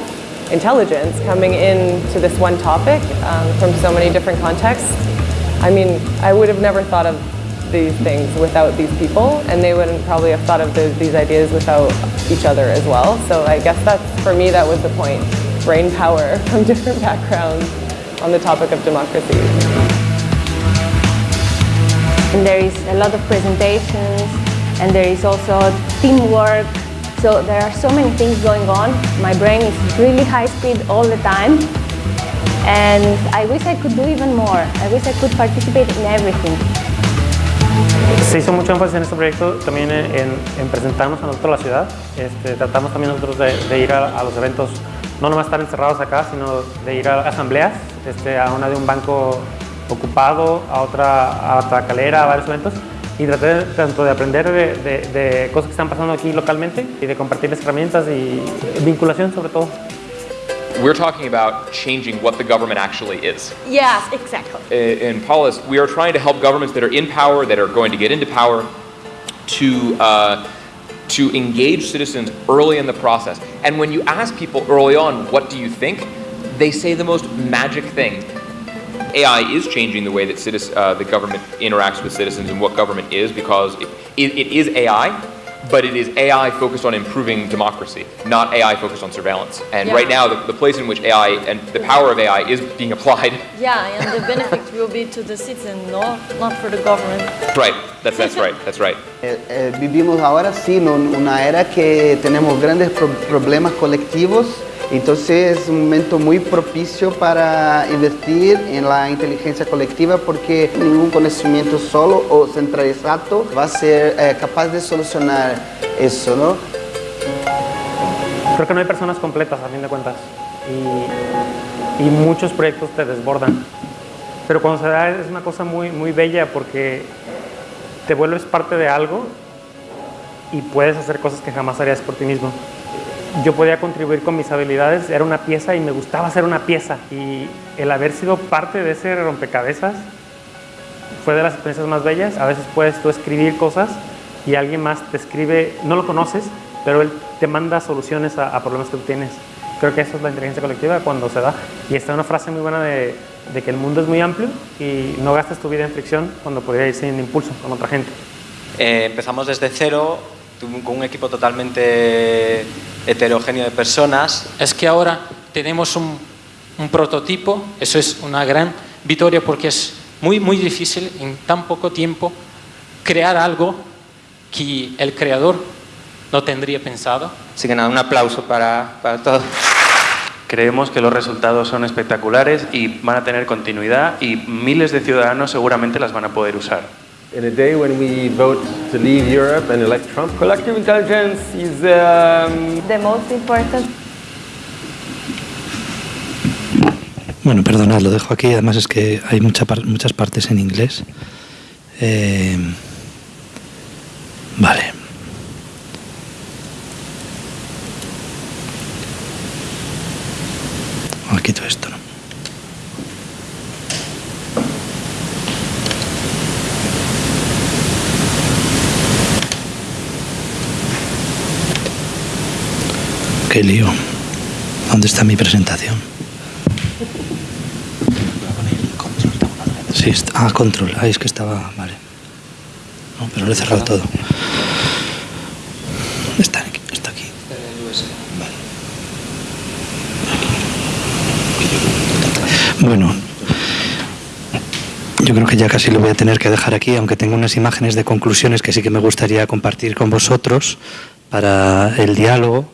intelligence coming into this one topic um, from so many different contexts. I mean, I would have never thought of these things without these people, and they wouldn't probably have thought of the, these ideas without each other as well. So I guess that's, for me, that was the point. Brain power (laughs) from different backgrounds on the topic of democracy. And there is a lot of presentations, and there is also teamwork. So there are so many things going on. My brain is really high speed all the time. And I wish I could do even more. I wish I could participate in everything. Se hizo mucho énfasis en este proyecto también en, en- en presentarnos a nosotros la ciudad. Este, tratamos también nosotros de, ir a, los eventos, no nomás estar encerrados acá, sino de ir a asambleas, este, a una de un banco ocupado, a otra, a otra calera, a varios eventos. Y tratar de- tanto de aprender de, de- cosas que están pasando aquí localmente y de compartirles herramientas y vinculación sobre todo. We're talking about changing what the government actually is. Yes, exactly. Uh, In Paulus, we are trying to help governments that are in power, that are going to get into power, to uh, to engage citizens early in the process. And when you ask people early on, what do you think? They say the most magic thing. AI is changing the way that citizen, uh, the government interacts with citizens and what government is because it, it, it is AI, but it is AI focused on improving democracy, not AI focused on surveillance. And Yeah. right now, the, the place in which AI and the power of AI is being applied, (laughs) Yeah, and the benefit will be to the citizen, no, not for the government. right? That's that's right. That's right. (laughs) Eh, eh, vivimos ahora sí en una era que tenemos grandes pro- problemas colectivos, entonces es un momento muy propicio para invertir en la inteligencia colectiva porque ningún conocimiento solo o centralizado va a ser eh, capaz de solucionar eso, ¿no? Creo que no hay personas completas a fin de cuentas y, y muchos proyectos te desbordan. Pero cuando se da es una cosa muy, muy bella porque te vuelves parte de algo y puedes hacer cosas que jamás harías por ti mismo. Yo podía contribuir con mis habilidades, era una pieza y me gustaba hacer una pieza. Y el haber sido parte de ese rompecabezas fue de las experiencias más bellas. A veces puedes tú escribir cosas y alguien más te escribe, no lo conoces, pero él te manda soluciones a, problemas que tú tienes. Creo que eso es la inteligencia colectiva cuando se da. Y está una frase muy buena de, que el mundo es muy amplio y no gastes tu vida en fricción cuando podría ir sin impulso con otra gente. Eh, empezamos desde cero, con un equipo totalmente heterogéneo de personas. es que ahora tenemos un, un prototipo, eso es una gran victoria porque es muy, muy difícil en tan poco tiempo crear algo que el creador no tendría pensado. Así que nada, un aplauso para, para todos. Creemos que los resultados son espectaculares y van a tener continuidad y miles de ciudadanos seguramente las van a poder usar. In a day when we vote to leave Europe and elect Trump, collective intelligence is um, The most important Bueno, perdonad, lo dejo aquí. Además es que hay mucha par- muchas partes en inglés. Eh, vale. Ah, quito esto, lío. ¿Dónde está mi presentación? Sí, está- ah, control. Ah, es que estaba. Vale. No, pero lo he cerrado todo. Está aquí. Está aquí. Bueno, yo creo que ya casi lo voy a tener que dejar aquí, aunque tengo unas imágenes de conclusiones que sí que me gustaría compartir con vosotros para el diálogo,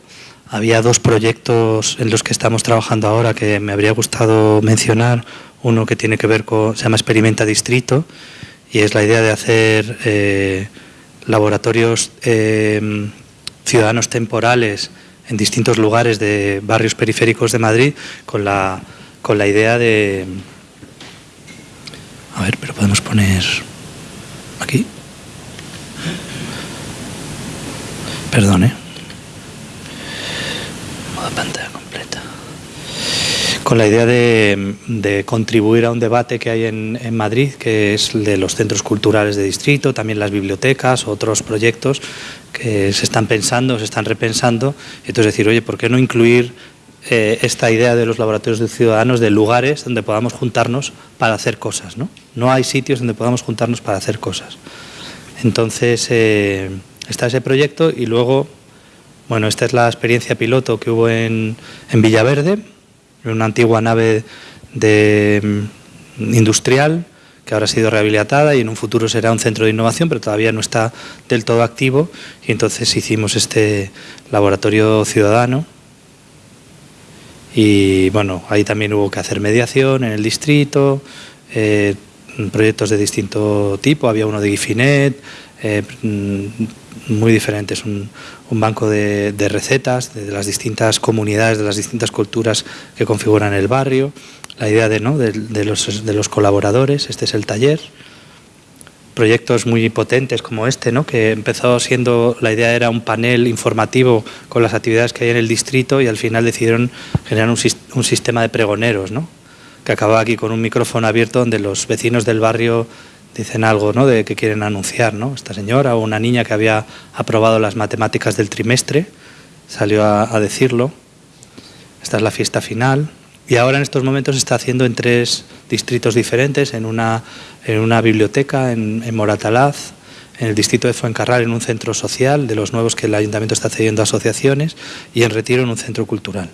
había dos proyectos en los que estamos trabajando ahora que me habría gustado mencionar. Uno que tiene que ver con, se llama Experimenta Distrito, y es la idea de hacer eh, laboratorios eh, ciudadanos temporales en distintos lugares de barrios periféricos de Madrid con la, con la idea de... A ver, pero podemos poner aquí. Perdón, ¿eh? Modo pantalla completa. Con la idea de, contribuir a un debate que hay en, en, Madrid, que es el de los centros culturales de distrito, también las bibliotecas, otros proyectos que se están pensando, se están repensando. Entonces decir, oye, ¿por qué no incluir eh, esta idea de los laboratorios de ciudadanos de lugares donde podamos juntarnos para hacer cosas? No, no hay sitios donde podamos juntarnos para hacer cosas. Entonces eh, está ese proyecto y luego, bueno, esta es la experiencia piloto que hubo en, en Villaverde, en una antigua nave de, mm, industrial que ahora ha sido rehabilitada y en un futuro será un centro de innovación, pero todavía no está del todo activo. Y entonces hicimos este laboratorio ciudadano. Y bueno, ahí también hubo que hacer mediación en el distrito, eh, proyectos de distinto tipo, había uno de Gifinet, eh, mm, muy diferentes, un, un banco de, recetas de, las distintas comunidades, de las distintas culturas que configuran el barrio la idea de, ¿no? de, de, los, de, los, colaboradores, este es el taller. Proyectos muy potentes como este, ¿no? que empezó siendo, la idea era un panel informativo con las actividades que hay en el distrito y al final decidieron generar un, un sistema de pregoneros, ¿no? que acababa aquí con un micrófono abierto donde los vecinos del barrio dicen algo ¿no? de que quieren anunciar. ¿no? Esta señora o una niña que había aprobado las matemáticas del trimestre salió a, decirlo. Esta es la fiesta final, y ahora en estos momentos se está haciendo en tres distritos diferentes, en una, en una biblioteca en, en, Moratalaz, en el distrito de Fuencarral en un centro social, de los nuevos que el ayuntamiento está cediendo a asociaciones, y en Retiro en un centro cultural.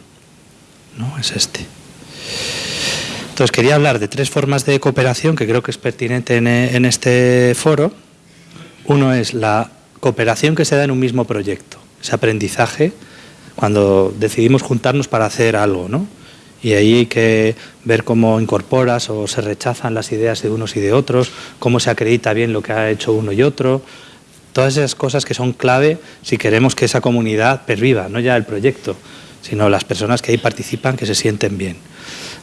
¿No? Es este. Entonces quería hablar de tres formas de cooperación que creo que es pertinente en, en este foro. Uno es la cooperación que se da en un mismo proyecto, ese aprendizaje, cuando decidimos juntarnos para hacer algo, ¿no? y ahí hay que ver cómo incorporas o se rechazan las ideas de unos y de otros, cómo se acredita bien lo que ha hecho uno y otro, todas esas cosas que son clave si queremos que esa comunidad perviva, no ya el proyecto, sino las personas que ahí participan que se sienten bien.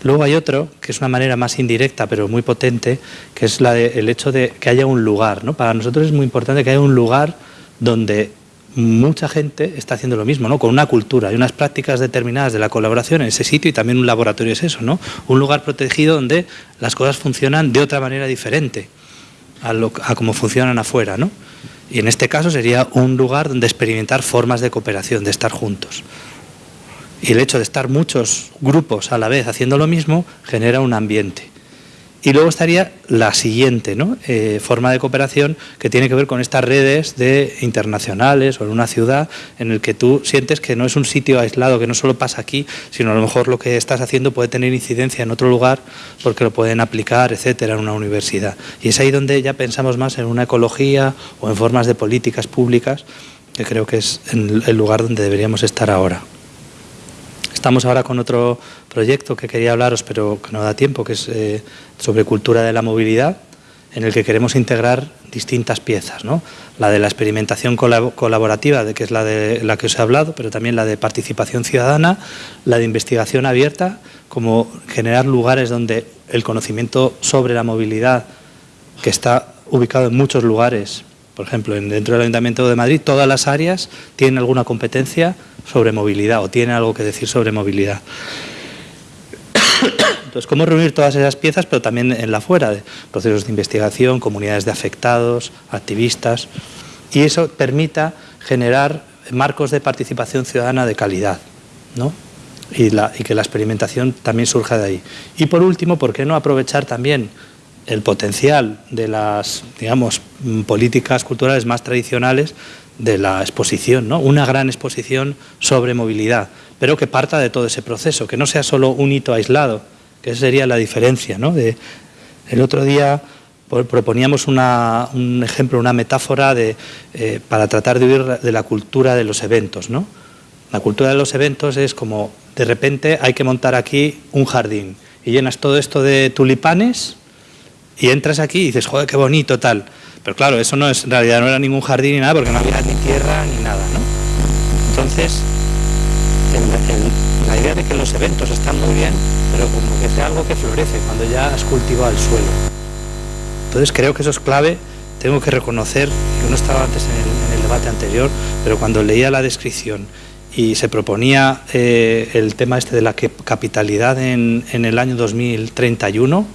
Luego hay otro, que es una manera más indirecta pero muy potente, que es el hecho de que haya un lugar. ¿no? Para nosotros es muy importante que haya un lugar donde mucha gente está haciendo lo mismo, ¿no? con una cultura y unas prácticas determinadas de la colaboración en ese sitio y también un laboratorio es eso, ¿no? un lugar protegido donde las cosas funcionan de otra manera diferente a, lo, a como funcionan afuera. ¿no? Y en este caso sería un lugar donde experimentar formas de cooperación, de estar juntos. Y el hecho de estar muchos grupos a la vez haciendo lo mismo genera un ambiente. Y luego estaría la siguiente eh, forma de cooperación que tiene que ver con estas redes de internacionales o en una ciudad en el que tú sientes que no es un sitio aislado, que no solo pasa aquí, sino a lo mejor lo que estás haciendo puede tener incidencia en otro lugar porque lo pueden aplicar, etcétera, en una universidad. Y es ahí donde ya pensamos más en una ecología o en formas de políticas públicas, que creo que es el lugar donde deberíamos estar ahora. Estamos ahora con otro proyecto que quería hablaros, pero que no da tiempo, que es eh, sobre cultura de la movilidad, en el que queremos integrar distintas piezas, ¿no? La de la experimentación colaborativa, de que es la de la que os he hablado, pero también la de participación ciudadana, la de investigación abierta, como generar lugares donde el conocimiento sobre la movilidad, que está ubicado en muchos lugares, por ejemplo, dentro del Ayuntamiento de Madrid, todas las áreas tienen alguna competencia sobre movilidad o tienen algo que decir sobre movilidad. Entonces, ¿cómo reunir todas esas piezas, pero también en la fuera, de procesos de investigación, comunidades de afectados, activistas, y eso permita generar marcos de participación ciudadana de calidad, ¿no? Y, y que la experimentación también surja de ahí. Y por último, ¿por qué no aprovechar también el potencial de las, digamos, políticas culturales más tradicionales de la exposición, ¿no? una gran exposición sobre movilidad, pero que parta de todo ese proceso, que no sea solo un hito aislado, que esa sería la diferencia. ¿no? El otro día proponíamos una, un ejemplo, una metáfora de, eh, para tratar de huir de la cultura de los eventos. ¿no? La cultura de los eventos es como, de repente hay que montar aquí un jardín y llenas todo esto de tulipanes y entras aquí y dices, joder, qué bonito, tal. Pero claro, eso no es, en realidad no era ningún jardín ni nada porque no había ni tierra ni nada, ¿no? Entonces, la idea de que los eventos están muy bien, pero como que sea algo que florece cuando ya has cultivado el suelo. Entonces creo que eso es clave. Tengo que reconocer, yo no estaba antes en el, debate anterior, pero cuando leía la descripción y se proponía eh, el tema este de la capitalidad en, en el año 2031,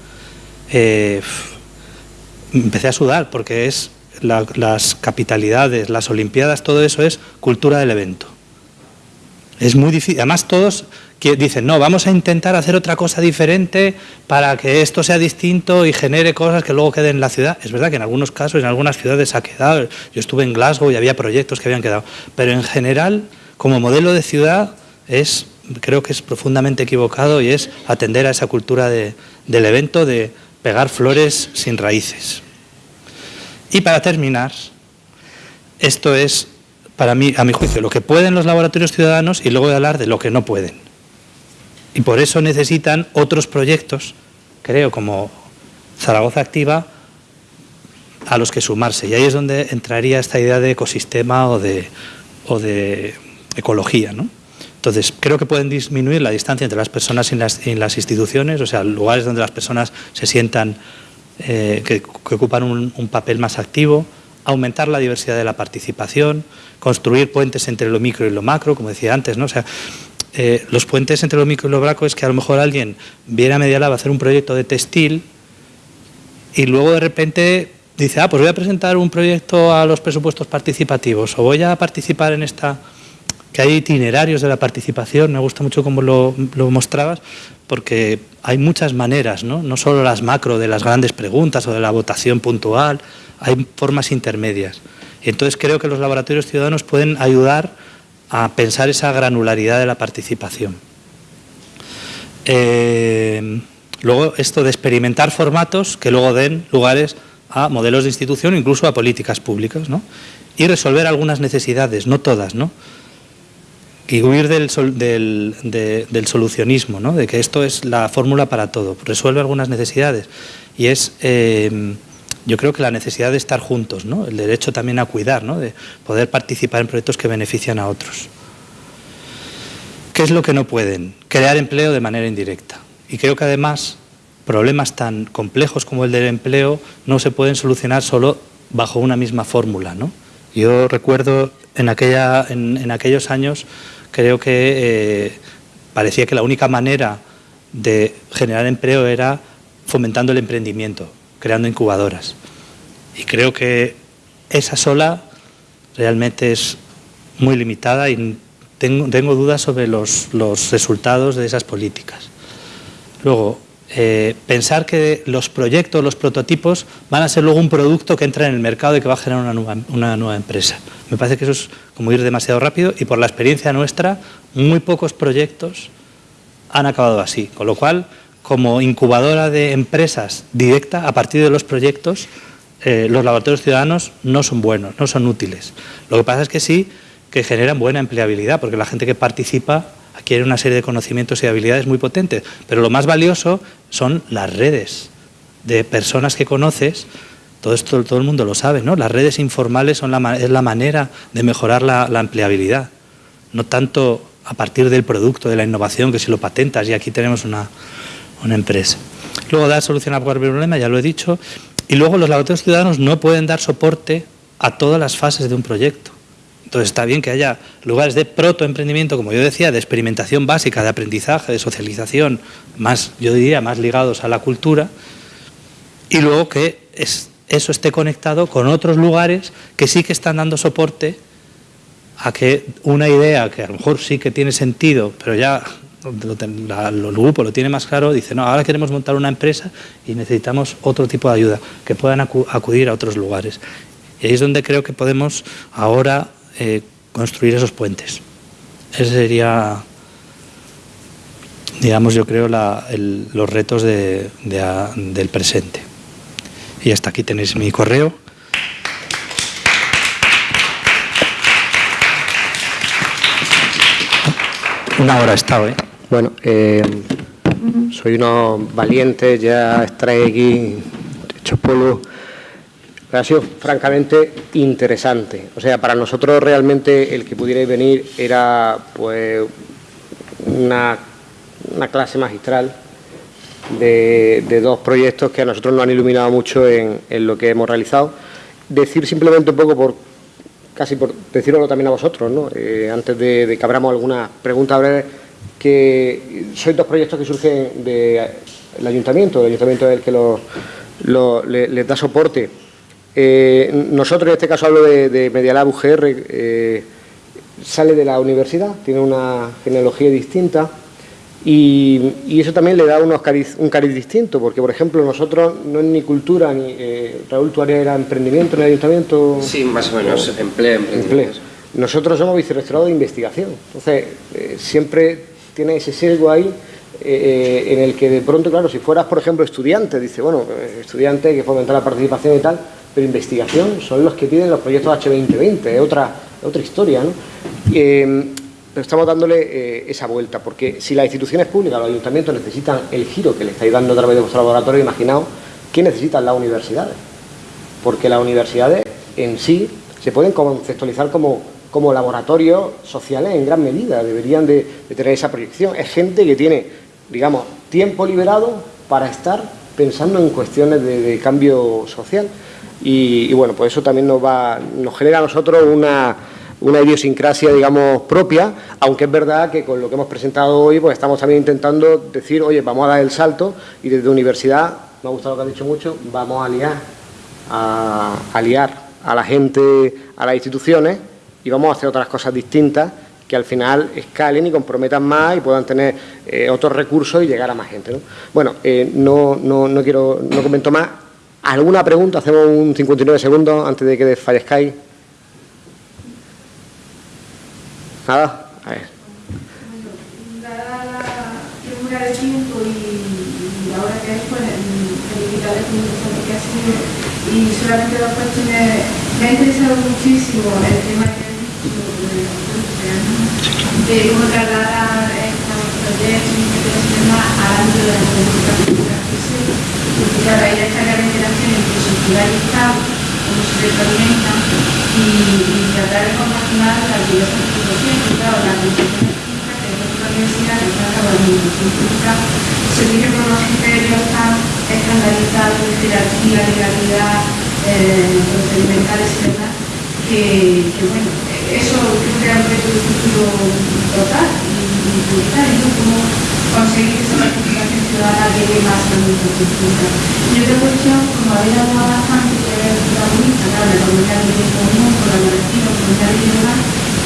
eh, empecé a sudar porque es la, las capitalidades, las olimpiadas, todo eso es cultura del evento. Es muy difícil, además todos dicen, no, vamos a intentar hacer otra cosa diferente para que esto sea distinto y genere cosas que luego queden en la ciudad. Es verdad que en algunos casos, en algunas ciudades ha quedado, yo estuve en Glasgow y había proyectos que habían quedado, pero en general, como modelo de ciudad, es, creo que es profundamente equivocado y es atender a esa cultura de, del evento de pegar flores sin raíces. Y para terminar, esto es, para mí, a mi juicio, lo que pueden los laboratorios ciudadanos y luego hablar de lo que no pueden. Y por eso necesitan otros proyectos, creo, como Zaragoza Activa, a los que sumarse. Y ahí es donde entraría esta idea de ecosistema o de, o de ecología. ¿no? Entonces, creo que pueden disminuir la distancia entre las personas y las, y las instituciones, o sea, lugares donde las personas se sientan eh, que, ocupan un, papel más activo, aumentar la diversidad de la participación, construir puentes entre lo micro y lo macro, como decía antes, ¿no? O sea, eh, los puentes entre lo micro y lo macro es que a lo mejor alguien viene a Media Lab a hacer un proyecto de textil y luego de repente dice, ah, pues voy a presentar un proyecto a los presupuestos participativos o voy a participar en esta, que hay itinerarios de la participación, me gusta mucho cómo lo, mostrabas, porque hay muchas maneras, ¿no? no solo las macro de las grandes preguntas o de la votación puntual, hay formas intermedias. Y entonces creo que los laboratorios ciudadanos pueden ayudar a pensar esa granularidad de la participación. Eh, luego esto de experimentar formatos que luego den lugares a modelos de institución, incluso a políticas públicas, ¿no? y resolver algunas necesidades, no todas, ¿no? Y huir del, sol, del, de, del solucionismo, ¿no? de que esto es la fórmula para todo, resuelve algunas necesidades, y es... Eh, yo creo que la necesidad de estar juntos, ¿no? el derecho también a cuidar, ¿no? de poder participar en proyectos que benefician a otros. ¿Qué es lo que no pueden? Crear empleo de manera indirecta. Y creo que además problemas tan complejos como el del empleo no se pueden solucionar solo bajo una misma fórmula. ¿no? Yo recuerdo en, aquella, en, aquellos años, creo que eh, parecía que la única manera de generar empleo era fomentando el emprendimiento, creando incubadoras. Y creo que esa sola realmente es muy limitada y tengo, dudas sobre los, resultados de esas políticas. Luego, eh, pensar que los proyectos, los prototipos, van a ser luego un producto que entra en el mercado y que va a generar una nueva, una nueva empresa. Me parece que eso es como ir demasiado rápido y por la experiencia nuestra, muy pocos proyectos han acabado así. Con lo cual, como incubadora de empresas directa a partir de los proyectos, eh, los laboratorios ciudadanos no son buenos, no son útiles. Lo que pasa es que sí que generan buena empleabilidad, porque la gente que participa adquiere una serie de conocimientos y habilidades muy potentes. Pero lo más valioso son las redes de personas que conoces, todo esto todo el mundo lo sabe, ¿no? Las redes informales son la, es la manera de mejorar la, la empleabilidad, no tanto a partir del producto, de la innovación, que si lo patentas y aquí tenemos una, una empresa. Luego dar solución a cualquier problema, ya lo he dicho. Y luego los laboratorios ciudadanos no pueden dar soporte a todas las fases de un proyecto. Entonces está bien que haya lugares de protoemprendimiento, como yo decía, de experimentación básica, de aprendizaje, de socialización, más, yo diría, más ligados a la cultura, y luego que es, eso esté conectado con otros lugares que sí que están dando soporte a que una idea que a lo mejor sí que tiene sentido, pero ya el grupo lo tiene más claro, dice, no, ahora queremos montar una empresa y necesitamos otro tipo de ayuda, que puedan acudir a otros lugares. Y ahí es donde creo que podemos ahora eh, construir esos puentes. Ese sería, digamos, yo creo, la, el, los retos de, de, a, del presente. Y hasta aquí tenéis mi correo. Una hora he estado, ¿eh? Bueno, eh, soy unos valientes, ya estaré aquí hechos polvo. Ha sido francamente interesante. O sea, para nosotros realmente el que pudierais venir era pues una, una clase magistral de, de, dos proyectos que a nosotros nos han iluminado mucho en, en, lo que hemos realizado. Decir simplemente un poco por, casi por decirlo también a vosotros, ¿no? Eh, antes de, que abramos alguna pregunta breve, que sois dos proyectos que surgen del ayuntamiento, el ayuntamiento es el que lo, lo, le, les da soporte. Eh, nosotros, en este caso hablo de, de Medialab UGR, eh, sale de la universidad, tiene una genealogía distinta, y, y, eso también le da unos cariz, un cariz distinto, porque por ejemplo nosotros no es ni cultura, ni eh, Raúl, tu área era emprendimiento en el ayuntamiento. Sí, más o menos, o, empleo, empleo. Nosotros somos vicerrectorado de investigación, entonces eh, siempre tiene ese sesgo ahí eh, en el que de pronto, claro, si fueras por ejemplo estudiante, dice, bueno, estudiante que fomentar la participación y tal, pero investigación son los que piden los proyectos H2020, es otra, otra historia, ¿no? pero estamos dándole eh, esa vuelta, porque si las instituciones públicas, los ayuntamientos necesitan el giro que le estáis dando a través de vuestro laboratorio, imaginaos qué necesitan las universidades, porque las universidades en sí se pueden conceptualizar como, como laboratorios sociales en gran medida, deberían de, tener esa proyección. Es gente que tiene, digamos, tiempo liberado para estar pensando en cuestiones de cambio social. Y, bueno, pues eso también nos, va, nos genera a nosotros una una idiosincrasia, digamos, propia, aunque es verdad que con lo que hemos presentado hoy, pues estamos también intentando decir, oye, vamos a dar el salto y desde universidad, me ha gustado lo que ha dicho mucho, vamos a liar, a, a liar a la gente, a las instituciones y vamos a hacer otras cosas distintas que al final escalen y comprometan más y puedan tener eh, otros recursos y llegar a más gente. ¿no? Bueno, eh, no, no, no, quiero, no comento más. ¿Alguna pregunta? Hacemos un 59 segundos antes de que desfallezcáis. Nada, a ver. Dada la figura de tiempo y, ahora que es, pues, felicitarles por lo que ha sido. Y solamente dos cuestiones. Me ha interesado muchísimo el tema que de cómo trasladar estos proyectos y temas al ámbito de la política pública. Porque claro, hay esta interacción entre sociedad y Estado, cómo se retroalimentan y, y tratar de compaginar las diversas instituciones. Claro, la administración pública, que es otra universidad, que está la administración pública, se rige por unos criterios tan estandarizados de jerarquía, legalidad, eh, procedimentales y demás, que, que bueno, eso creo que es un de futuro total y prioritario, ¿no? Cómo conseguir que esa participación ciudadana llegue más a administración pública. Y otra cuestión, como habéis hablado bastante, que es protagonista, claro, la comunidad de común, colaborativa, comunitaria y demás,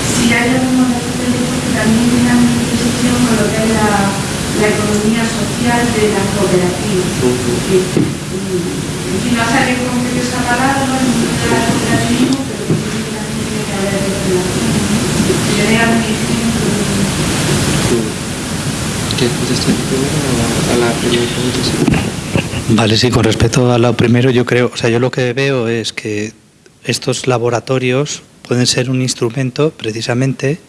si hay algunos de estos proyectos que también tengan intersección con lo que es la, la economía social de las cooperativas. Porque, en fin, no salido como que esa palabra, no es un cooperativismo, pero que sí que también tiene que haber de relación. Si yo diera un ¿Quieres contestar primero a la primera pregunta? Vale, sí, con respecto a lo primero, yo creo, o sea, yo lo que veo es que estos laboratorios pueden ser un instrumento precisamente,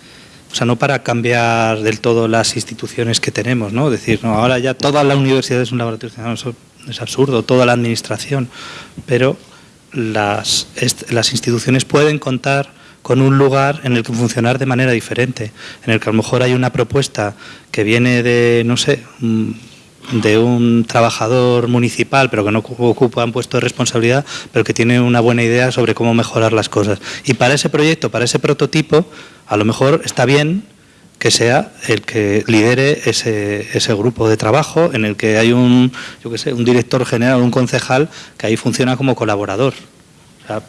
o sea, no para cambiar del todo las instituciones que tenemos, ¿no? Decir, no, ahora ya toda la universidad es un laboratorio, eso es absurdo, toda la administración, pero las, las instituciones pueden contar con un lugar en el que funcionar de manera diferente, en el que a lo mejor hay una propuesta que viene de, no sé, de un trabajador municipal, pero que no ocupa un puesto de responsabilidad, pero que tiene una buena idea sobre cómo mejorar las cosas. Y para ese proyecto, para ese prototipo, a lo mejor está bien que sea el que lidere ese, ese grupo de trabajo en el que hay un, yo qué sé, un director general, un concejal, que ahí funciona como colaborador. O sea,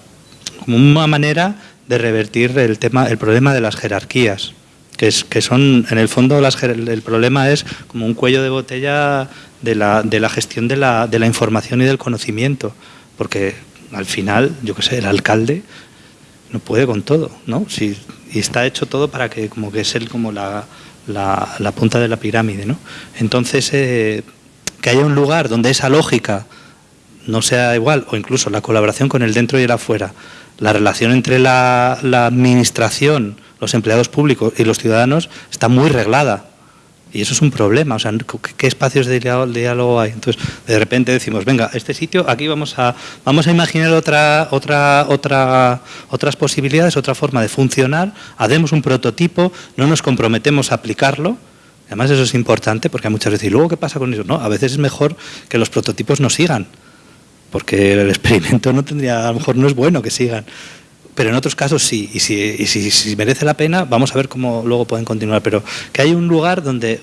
como una manera de revertir el tema, el problema de las jerarquías, que, es, que son, en el fondo, las, el problema es como un cuello de botella de la, de la gestión de la, de la información y del conocimiento, porque al final, yo qué sé, el alcalde no puede con todo, ¿no? Si, y está hecho todo para que como que es él como la, la, punta de la pirámide, ¿no? Entonces, eh, que haya un lugar donde esa lógica no sea igual, o incluso la colaboración con el dentro y el afuera, la relación entre la, administración, los empleados públicos y los ciudadanos está muy reglada. Y eso es un problema, o sea, ¿qué espacios de diálogo hay? Entonces, de repente decimos, venga, este sitio, aquí vamos a, vamos a imaginar otra, otra, otra, otras posibilidades, otra forma de funcionar, hacemos un prototipo, no nos comprometemos a aplicarlo, además eso es importante porque muchas veces, ¿y luego qué pasa con eso? No, a veces es mejor que los prototipos no sigan, porque el experimento no tendría, a lo mejor no es bueno que sigan pero en otros casos sí, y si, merece la pena, vamos a ver cómo luego pueden continuar, pero que hay un lugar donde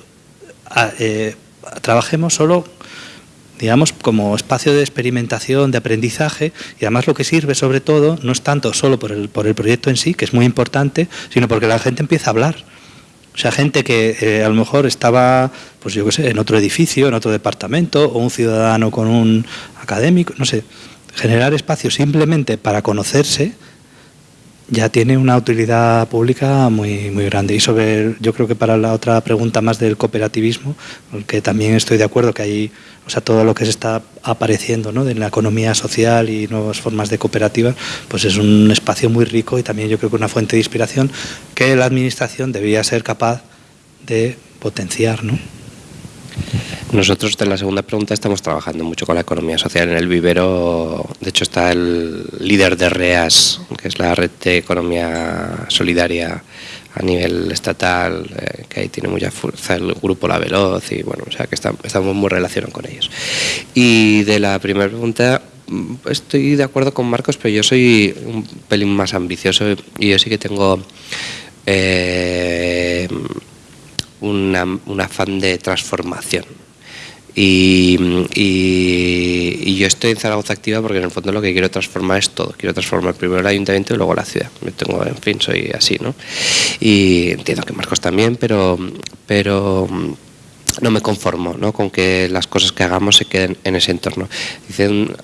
eh, trabajemos solo digamos, como espacio de experimentación, de aprendizaje, y además lo que sirve sobre todo no es tanto solo por el, por el proyecto en sí, que es muy importante, sino porque la gente empieza a hablar. O sea, gente que eh, a lo mejor estaba, pues yo qué sé, en otro edificio, en otro departamento, o un ciudadano con un académico, no sé, generar espacios simplemente para conocerse, ya tiene una utilidad pública muy, muy grande. Y sobre, yo creo que para la otra pregunta más del cooperativismo, que también estoy de acuerdo que hay, o sea, todo lo que se está apareciendo ¿no? de la economía social y nuevas formas de cooperativas, pues es un espacio muy rico y también yo creo que una fuente de inspiración que la Administración debería ser capaz de potenciar. ¿no? Nosotros en la segunda pregunta estamos trabajando mucho con la economía social. En el vivero, de hecho, está el líder de REAS, que es la red de economía solidaria a nivel estatal, eh, que ahí tiene mucha fuerza el grupo La Veloz, y bueno, o sea que estamos muy relacionados con ellos. Y de la primera pregunta, mm, estoy de acuerdo con Marcos, pero yo soy un pelín más ambicioso y yo sí que tengo... Eh, un afán de transformación. Y, yo estoy en Zaragoza Activa porque en el fondo lo que quiero transformar es todo. Quiero transformar primero el ayuntamiento y luego la ciudad. Me tengo, en fin, soy así, ¿no? Y entiendo que Marcos también, pero, pero no me conformo ¿no? con que las cosas que hagamos se queden en ese entorno. Hice un,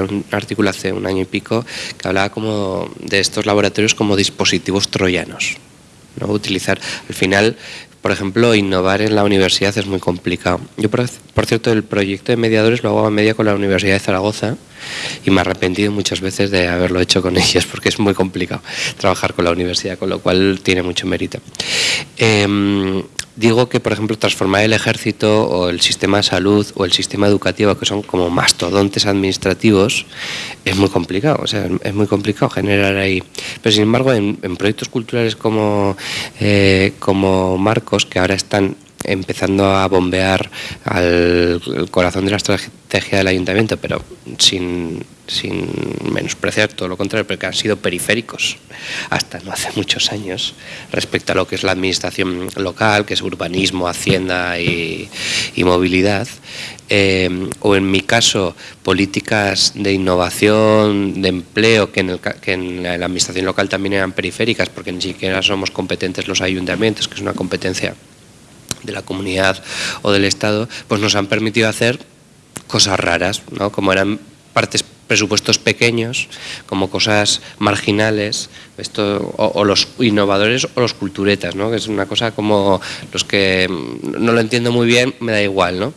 un artículo hace un año y pico que hablaba como de estos laboratorios como dispositivos troyanos. ¿no? Utilizar, al final, por ejemplo, innovar en la universidad es muy complicado. Yo, por, cierto, el proyecto de mediadores lo hago a media con la Universidad de Zaragoza y me he arrepentido muchas veces de haberlo hecho con (laughs) ellos porque es muy complicado trabajar con la universidad, con lo cual tiene mucho mérito. Em, digo que, por ejemplo, transformar el ejército o el sistema de salud o el sistema educativo, que son como mastodontes administrativos, es muy complicado. O sea, es muy complicado generar ahí. Pero, sin embargo, en, proyectos culturales como, eh, como Marcos, que ahora están empezando a bombear al corazón de la estrategia del ayuntamiento, pero sin, sin menospreciar todo lo contrario, porque han sido periféricos hasta no hace muchos años respecto a lo que es la administración local, que es urbanismo, hacienda y, movilidad. Eh, o en mi caso, políticas de innovación, de empleo, que en, que en la administración local también eran periféricas, porque ni siquiera somos competentes los ayuntamientos, que es una competencia de la comunidad o del Estado, pues nos han permitido hacer cosas raras, ¿no? como eran partes presupuestos pequeños, como cosas marginales, esto, o, los innovadores o los culturetas, ¿no? que es una cosa como los que no lo entiendo muy bien, me da igual. ¿no?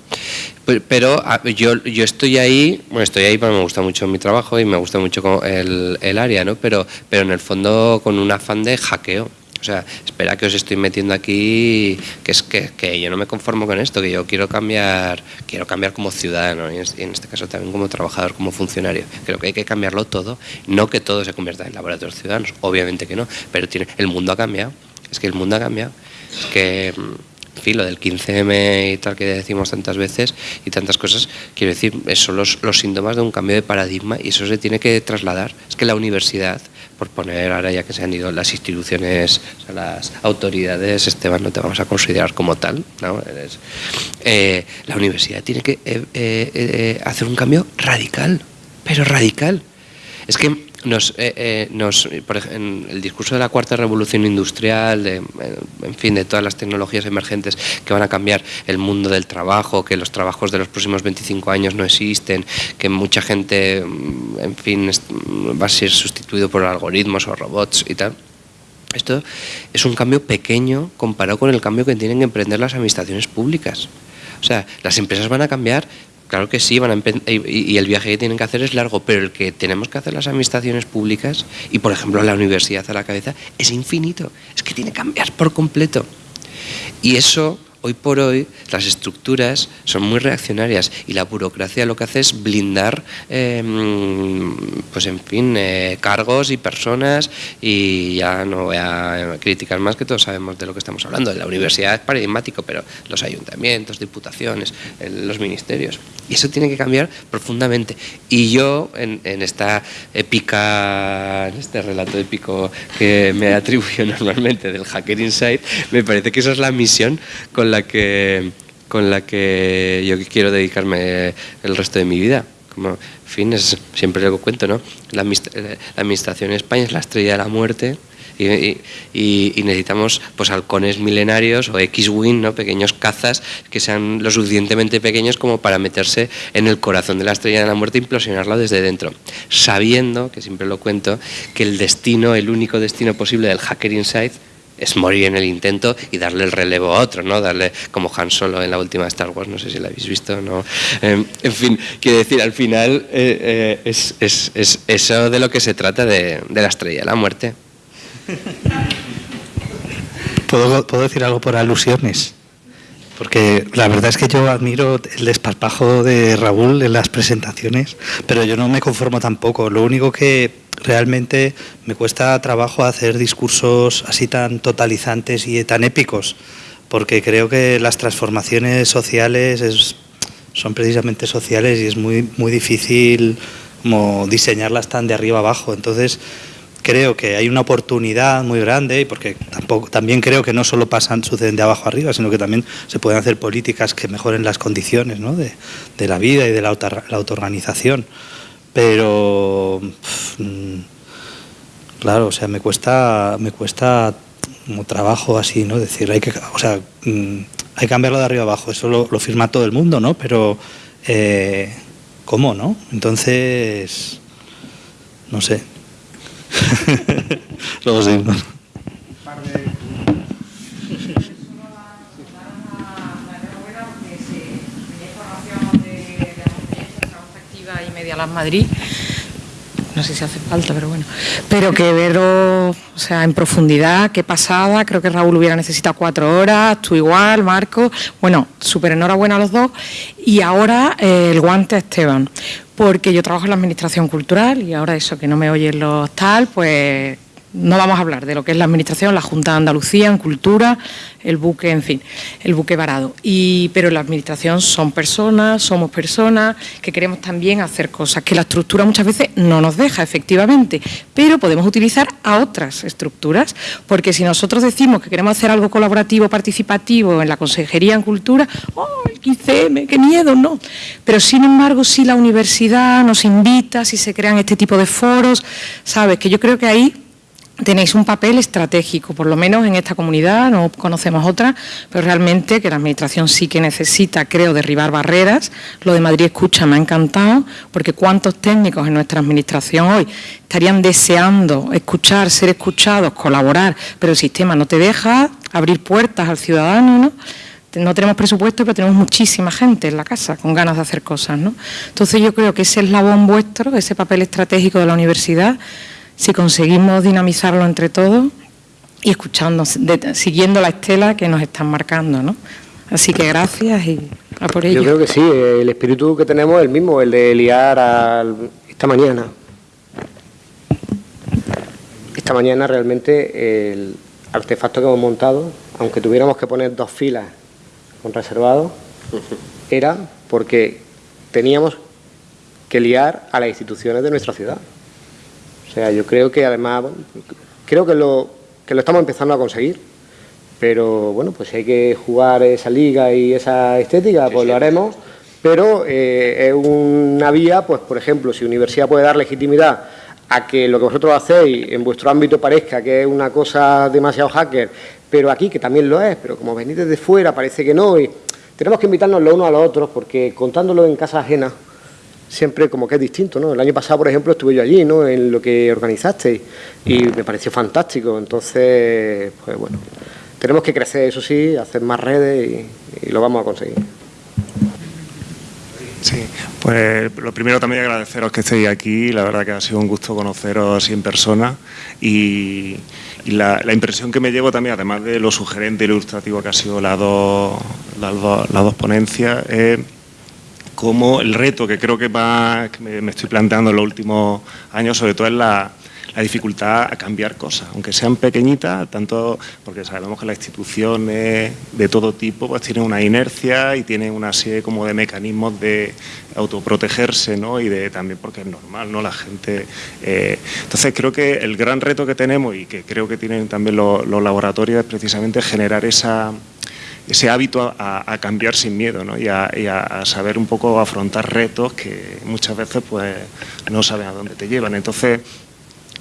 Pero yo, yo estoy ahí, bueno, estoy ahí porque me gusta mucho mi trabajo y me gusta mucho el, el área, ¿no? pero, pero en el fondo con un afán de hackeo. O sea, espera que os estoy metiendo aquí, que es que, yo no me conformo con esto, que yo quiero cambiar, quiero cambiar como ciudadano y en este caso también como trabajador, como funcionario. Creo que hay que cambiarlo todo, no que todo se convierta en laboratorios ciudadanos, obviamente que no, pero tiene, el mundo ha cambiado, es que el mundo ha cambiado, es que en fin, lo del 15M y tal que decimos tantas veces y tantas cosas, quiero decir, son los síntomas de un cambio de paradigma y eso se tiene que trasladar. Es que la universidad por poner ahora ya que se han ido las instituciones, las autoridades, Esteban, no te vamos a considerar como tal, ¿no? Eh, la universidad tiene que eh, eh, hacer un cambio radical, pero radical. Es que nos, eh, eh, nos, por el discurso de la cuarta revolución industrial, de, en fin, de todas las tecnologías emergentes que van a cambiar el mundo del trabajo, que los trabajos de los próximos 25 años no existen, que mucha gente, mm, en fin, va a ser sustituido por algoritmos o robots y tal. Esto es un cambio pequeño comparado con el cambio que tienen que emprender las administraciones públicas. O sea, las empresas van a cambiar Claro que sí, van a y el viaje que tienen que hacer es largo, pero el que tenemos que hacer las administraciones públicas, y por ejemplo la universidad a la cabeza, es infinito. Es que tiene que cambiar por completo. Y eso, hoy por hoy, las estructuras son muy reaccionarias y la burocracia lo que hace es blindar, eh, mm, pues en fin, eh, cargos y personas y ya no voy a criticar más que todos sabemos de lo que estamos hablando. La universidad es paradigmático, pero los ayuntamientos, diputaciones, los ministerios. Y eso tiene que cambiar profundamente. Y yo, en, en esta épica, en este relato épico que me atribuyo (laughs) normalmente del Hacker Insight, me parece que esa es la misión con con la que yo quiero dedicarme el resto de mi vida. Como, en fin, es siempre lo cuento, ¿no? Eh, la administración en España es la estrella de la muerte y, necesitamos pues halcones milenarios o X-Wing, ¿no? pequeños cazas que sean lo suficientemente pequeños como para meterse en el corazón de la estrella de la muerte e implosionarlo desde dentro, sabiendo, que siempre lo cuento, que el destino, el único destino posible del Hacker Insight es morir en el intento y darle el relevo a otro, ¿no? Darle como Han Solo en la última Star Wars, no sé si la habéis visto, ¿no? Eh, en fin, quiero decir, al final eh, eh, es, es- es eso de lo que se trata de, de la estrella, la muerte. ¿Puedo, puedo decir algo por alusiones? Porque la verdad es que yo admiro el desparpajo de Raúl en las presentaciones, pero yo no me conformo tampoco. Lo único que realmente me cuesta trabajo hacer discursos así tan totalizantes y tan épicos, porque creo que las transformaciones sociales es- son precisamente sociales y es muy, muy difícil como diseñarlas tan de arriba abajo. Entonces, creo que hay una oportunidad muy grande porque tampoco también creo que no solo pasan suceden de abajo arriba sino que también se pueden hacer políticas que mejoren las condiciones de, la vida y de la, auto- la autoorganización pero mm, claro o sea me cuesta me cuesta como trabajo así no decir hay que o sea mm, hay que cambiarlo de arriba abajo eso lo, lo firma todo el mundo no pero eh, cómo no entonces no sé (laughs) Luego seguimos. Lab Madrid. No sé si hace falta, pero bueno. Pero que verlo, o sea, en profundidad, qué pasada. Creo que Raúl hubiera necesitado cuatro horas, tú igual, Marco. Bueno, súper enhorabuena a los dos. Y ahora eh, el guante Esteban, porque yo trabajo en la Administración Cultural y ahora eso que no me oyen los tal, pues no vamos a hablar de lo que es la Administración, la Junta de Andalucía en Cultura, el buque, en fin, el buque varado. Y, pero la Administración son personas, somos personas que queremos también hacer cosas que la estructura muchas veces no nos deja, efectivamente, pero podemos utilizar a otras estructuras, porque si nosotros decimos que queremos hacer algo colaborativo, participativo en la Consejería en Cultura, ¡oh, el 15M, qué miedo! No. Pero sin embargo, si la universidad nos invita, si se crean este tipo de foros, sabes que yo creo que ahí tenéis un papel estratégico, por lo menos en esta comunidad, no conocemos otra, pero realmente que la Administración sí que necesita, creo, derribar barreras. Lo de Madrid Escucha me ha encantado, porque cuántos técnicos en nuestra Administración hoy estarían deseando escuchar, ser escuchados, colaborar, pero el sistema no te deja abrir puertas al ciudadano, ¿no? no tenemos presupuesto, pero tenemos muchísima gente en la casa con ganas de hacer cosas. ¿no? Entonces yo creo que ese eslabón vuestro, ese papel estratégico de la universidad, si conseguimos dinamizarlo entre todos y escuchando, de- siguiendo la estela que nos están marcando. ¿no? Así que gracias y a por ello. Yo creo que sí, el espíritu que tenemos es el mismo, el de liar al- esta mañana. Esta mañana realmente el artefacto que hemos montado, aunque tuviéramos que poner dos filas con reservado, era porque teníamos que liar a las instituciones de nuestra ciudad. O sea, yo creo que además, bueno, creo que lo, que lo estamos empezando a conseguir, pero bueno, pues si hay que jugar esa liga y esa estética, pues lo haremos, pero eh, es una vía, pues por ejemplo, si universidad puede dar legitimidad a que lo que vosotros hacéis en vuestro ámbito parezca que es una cosa demasiado hacker, pero aquí que también lo es, pero como venís desde fuera parece que no, y tenemos que invitarnos los unos a los otros, porque contándolo en casa ajena, siempre como que es distinto, ¿no? El año pasado, por ejemplo, estuve yo allí, ¿no? En lo que organizasteis y me pareció fantástico. Entonces, pues bueno, tenemos que crecer, eso sí, hacer más redes y, y lo vamos a conseguir. Sí, pues lo primero también agradeceros que estéis aquí, la verdad que ha sido un gusto conoceros así en persona y, y la, la impresión que me llevo también, además de lo sugerente y ilustrativo que ha sido las dos, las dos, las dos ponencias, es como el reto que creo que, va, me, estoy planteando en los últimos años, sobre todo es la, la dificultad a cambiar cosas, aunque sean pequeñitas, tanto porque sabemos que las instituciones de todo tipo pues tienen una inercia y tienen una serie como de mecanismos de autoprotegerse, ¿no? Y de también porque es normal, ¿no? La gente. eh, entonces creo que el gran reto que tenemos y que creo que tienen también los, los laboratorios es precisamente generar esa ese hábito a, cambiar sin miedo ¿no? y, a, saber un poco afrontar retos que muchas veces pues no saben a dónde te llevan. Entonces,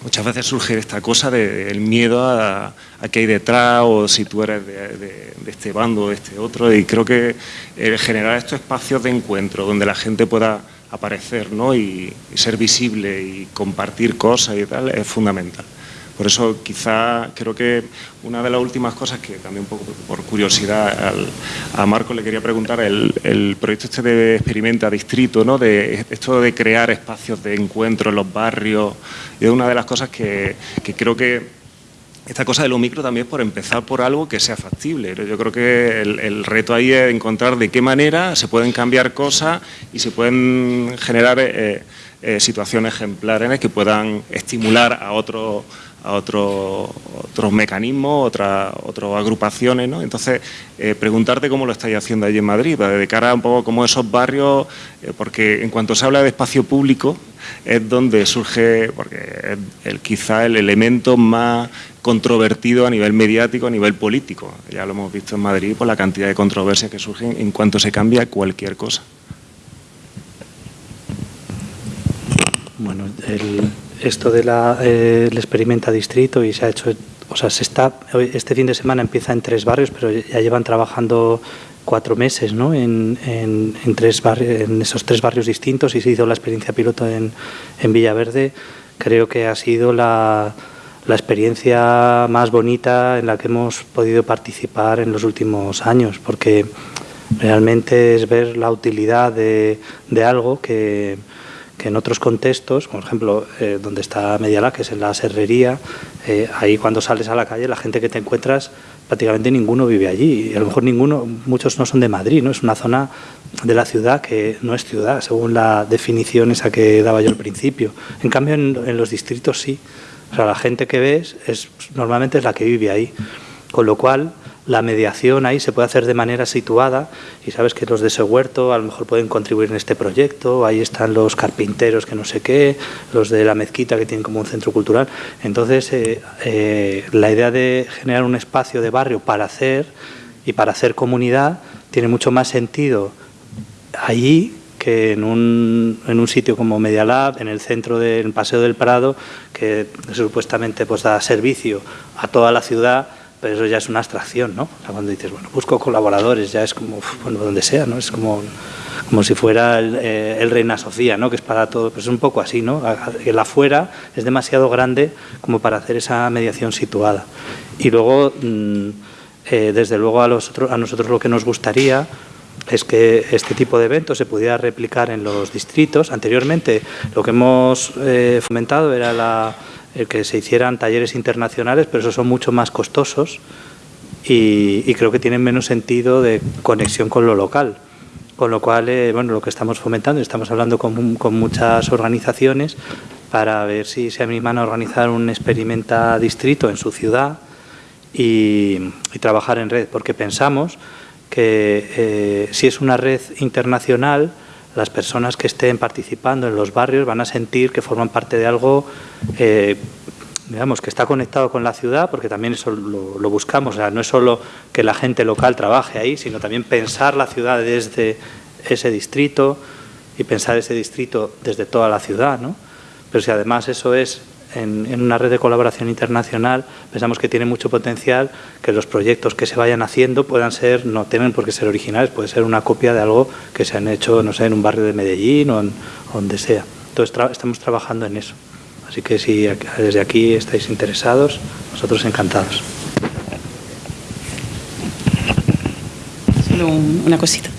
muchas veces surge esta cosa del miedo a, a qué hay detrás o si tú eres de, de- de este bando o de este otro y creo que eh, generar estos espacios de encuentro donde la gente pueda aparecer ¿no? y ser visible y compartir cosas y tal es fundamental. Por eso quizá creo que una de las últimas cosas que también un poco por curiosidad a Marco le quería preguntar, el, el proyecto este de Experimenta Distrito, ¿no? de esto de crear espacios de encuentro en los barrios, es una de las cosas que, creo que esta cosa de lo micro también es por empezar por algo que sea factible. Yo creo que el, el reto ahí es encontrar de qué manera se pueden cambiar cosas y se pueden generar eh, eh, situaciones ejemplares que puedan estimular a otros a otro- otros mecanismos, otras otras agrupaciones, ¿no? Entonces, eh, preguntarte cómo lo estáis haciendo allí en Madrid, de cara a un poco como esos barrios, eh, porque en cuanto se habla de espacio público, es donde surge, porque es el, quizá el elemento más controvertido a nivel mediático, a nivel político. Ya lo hemos visto en Madrid por la cantidad de controversias que surgen en cuanto se cambia cualquier cosa. Bueno, el- esto de la, eh, experimenta distrito y se ha hecho, o sea, se está, este fin de semana empieza en tres barrios, pero ya llevan trabajando cuatro meses, ¿no? En, en- en tres barrios, en esos tres barrios distintos y se hizo la experiencia piloto en, en Villaverde. Creo que ha sido la, la experiencia más bonita en la que hemos podido participar en los últimos años, porque realmente es ver la utilidad de, de algo que, que en otros contextos, por ejemplo, eh, donde está Medialá, que es en la serrería, eh, ahí cuando sales a la calle, la gente que te encuentras, prácticamente ninguno vive allí. Y a lo mejor ninguno, muchos no son de Madrid, ¿no? Es una zona de la ciudad que no es ciudad, según la definición esa que daba yo al principio. En cambio, en, en los distritos sí. O sea, la gente que ves es, normalmente es la que vive ahí. Con lo cual, la mediación ahí se puede hacer de manera situada y sabes que los de ese huerto a lo mejor pueden contribuir en este proyecto, ahí están los carpinteros que no sé qué, los de la mezquita que tienen como un centro cultural. Entonces, eh, eh, la idea de generar un espacio de barrio para hacer y para hacer comunidad tiene mucho más sentido allí que en un, en un sitio como Media Lab, en el centro del Paseo del Prado, que supuestamente pues da servicio a toda la ciudad, pero eso ya es una abstracción, ¿no? O sea, cuando dices, bueno, busco colaboradores, ya es como, bueno, donde sea, ¿no? Es como, como si fuera el, eh, el Reina Sofía, ¿no? Que es para todo, pues es un poco así, ¿no? El afuera es demasiado grande como para hacer esa mediación situada. Y luego, mm, eh, desde luego, a, los a nosotros lo que nos gustaría es que este tipo de eventos se pudiera replicar en los distritos. Anteriormente lo que hemos eh, fomentado era la- el que se hicieran talleres internacionales, pero esos son mucho más costosos y, y creo que tienen menos sentido de conexión con lo local. Con lo cual, eh, bueno, lo que estamos fomentando, estamos hablando con, con muchas organizaciones para ver si se animan a organizar un experimenta distrito en su ciudad y, y trabajar en red, porque pensamos que eh, si es una red internacional, las personas que estén participando en los barrios van a sentir que forman parte de algo, eh, digamos, que está conectado con la ciudad, porque también eso lo, lo buscamos. O sea, no es solo que la gente local trabaje ahí, sino también pensar la ciudad desde ese distrito y pensar ese distrito desde toda la ciudad, ¿no? Pero si además eso es en, una red de colaboración internacional, pensamos que tiene mucho potencial que los proyectos que se vayan haciendo puedan ser, no tienen por qué ser originales, puede ser una copia de algo que se han hecho, no sé, en un barrio de Medellín o, donde sea. Entonces tra- estamos trabajando en eso. Así que si desde aquí estáis interesados, nosotros encantados. Solo un- una cosita.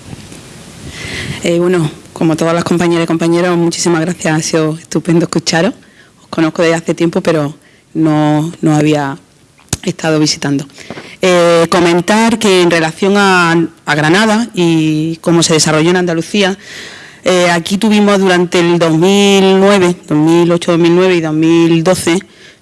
Eh, bueno, como todas las compañeras y compañeros, muchísimas gracias. Ha sido estupendo escucharos. Conozco desde hace tiempo, pero no, no había estado visitando. Eh, comentar que en relación a, a, Granada y cómo se desarrolló en Andalucía, eh, aquí tuvimos durante el 2009, 2008, 2009 y 2012,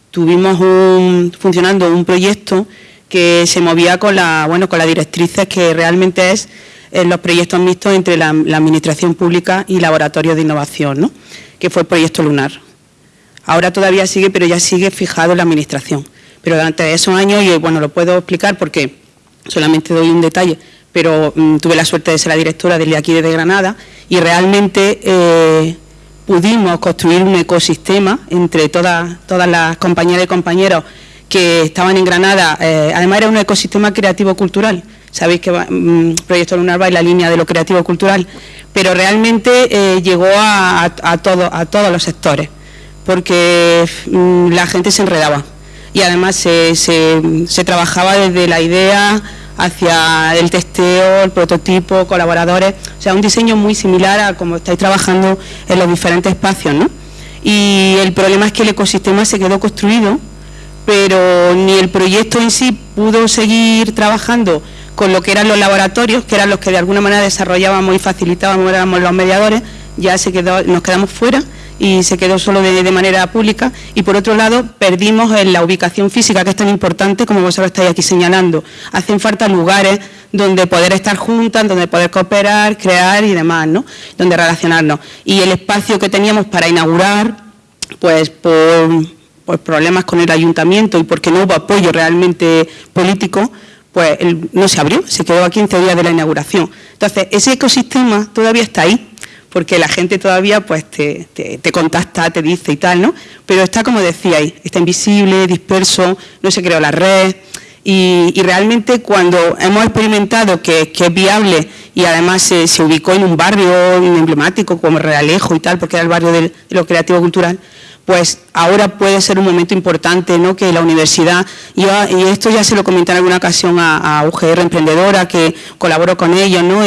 tuvimos un, funcionando un proyecto que se movía con la, bueno, con las directrices que realmente es eh, los proyectos mixtos entre la, la, Administración Pública y Laboratorios de Innovación, ¿no? que fue el proyecto Lunar. Ahora todavía sigue, pero ya sigue fijado en la Administración. Pero durante esos años, y bueno, lo puedo explicar porque solamente doy un detalle, pero mmm, tuve la suerte de ser la directora desde aquí, desde Granada, y realmente eh, pudimos construir un ecosistema entre todas, las compañeras y compañeros que estaban en Granada. Eh, además era un ecosistema creativo-cultural. Sabéis que mmm, Proyecto Lunar va en la línea de lo creativo-cultural, pero realmente eh, llegó a, a, todo, a todos los sectores, porque mmm, la gente se enredaba. Y además se, se, se trabajaba desde la idea hacia el testeo, el prototipo, colaboradores, o sea, un diseño muy similar a como estáis trabajando en los diferentes espacios, ¿no? Y el problema es que el ecosistema se quedó construido, pero ni el proyecto en sí pudo seguir trabajando con lo que eran los laboratorios, que eran los que de alguna manera desarrollábamos y facilitábamos, éramos los mediadores, ya se quedó, nos quedamos fuera y se quedó solo de, manera pública y por otro lado perdimos en la ubicación física que es tan importante como vosotros estáis aquí señalando. Hacen falta lugares donde poder estar juntas, donde poder cooperar, crear y demás, ¿no? Donde relacionarnos. Y el espacio que teníamos para inaugurar, pues por, por problemas con el ayuntamiento y porque no hubo apoyo realmente político, pues no se abrió, se quedó a 15 días de la inauguración. Entonces, ese ecosistema todavía está ahí, porque la gente todavía pues te, te, contacta, te dice y tal, ¿no? Pero está, como decíais, está invisible, disperso, no se creó la red y, realmente cuando hemos experimentado que, que, es viable y además se, se, ubicó en un barrio emblemático como Realejo y tal, porque era el barrio de, lo creativo cultural, pues ahora puede ser un momento importante, ¿no? Que la universidad, y esto ya se lo comenté en alguna ocasión a, UGR Emprendedora, que colaboro con ellos, ¿no?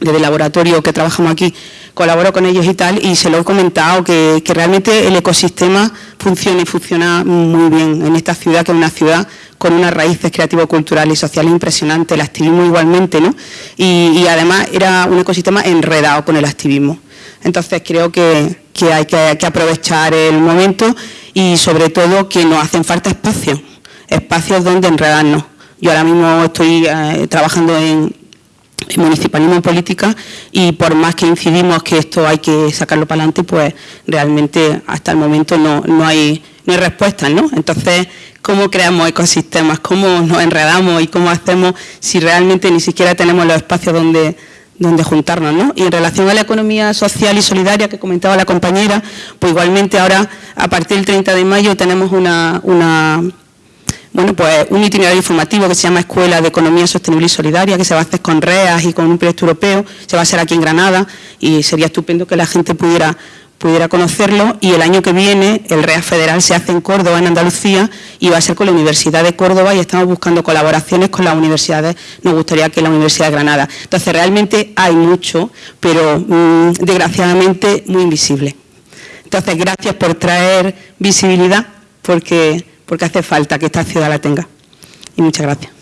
Desde el laboratorio que trabajamos aquí, colaboro con ellos y tal, y se lo he comentado, que, realmente el ecosistema funciona y funciona muy bien en esta ciudad, que es una ciudad con unas raíces creativo-culturales y sociales impresionantes, el activismo igualmente, ¿no? Y, además era un ecosistema enredado con el activismo. Entonces creo que, hay que, que aprovechar el momento y sobre todo que nos hacen falta espacios, espacios donde enredarnos. Yo ahora mismo estoy eh, trabajando en municipalismo en política y por más que incidimos que esto hay que sacarlo para adelante, pues realmente hasta el momento no, no, hay, no hay respuestas, ¿no? Entonces, ¿cómo creamos ecosistemas? ¿Cómo nos enredamos y cómo hacemos si realmente ni siquiera tenemos los espacios donde, donde juntarnos, ¿no? Y en relación a la economía social y solidaria que comentaba la compañera, pues igualmente ahora, a partir del 30 de mayo, tenemos una, una bueno, pues un itinerario informativo que se llama Escuela de Economía Sostenible y Solidaria, que se va a hacer con REAS y con un proyecto europeo, se va a hacer aquí en Granada y sería estupendo que la gente pudiera, pudiera conocerlo y el año que viene el REAS federal se hace en Córdoba, en Andalucía y va a ser con la Universidad de Córdoba y estamos buscando colaboraciones con las universidades, nos gustaría que la Universidad de Granada. Entonces realmente hay mucho, pero mmm, desgraciadamente muy invisible. Entonces gracias por traer visibilidad porque porque hace falta que esta ciudad la tenga. Y muchas gracias.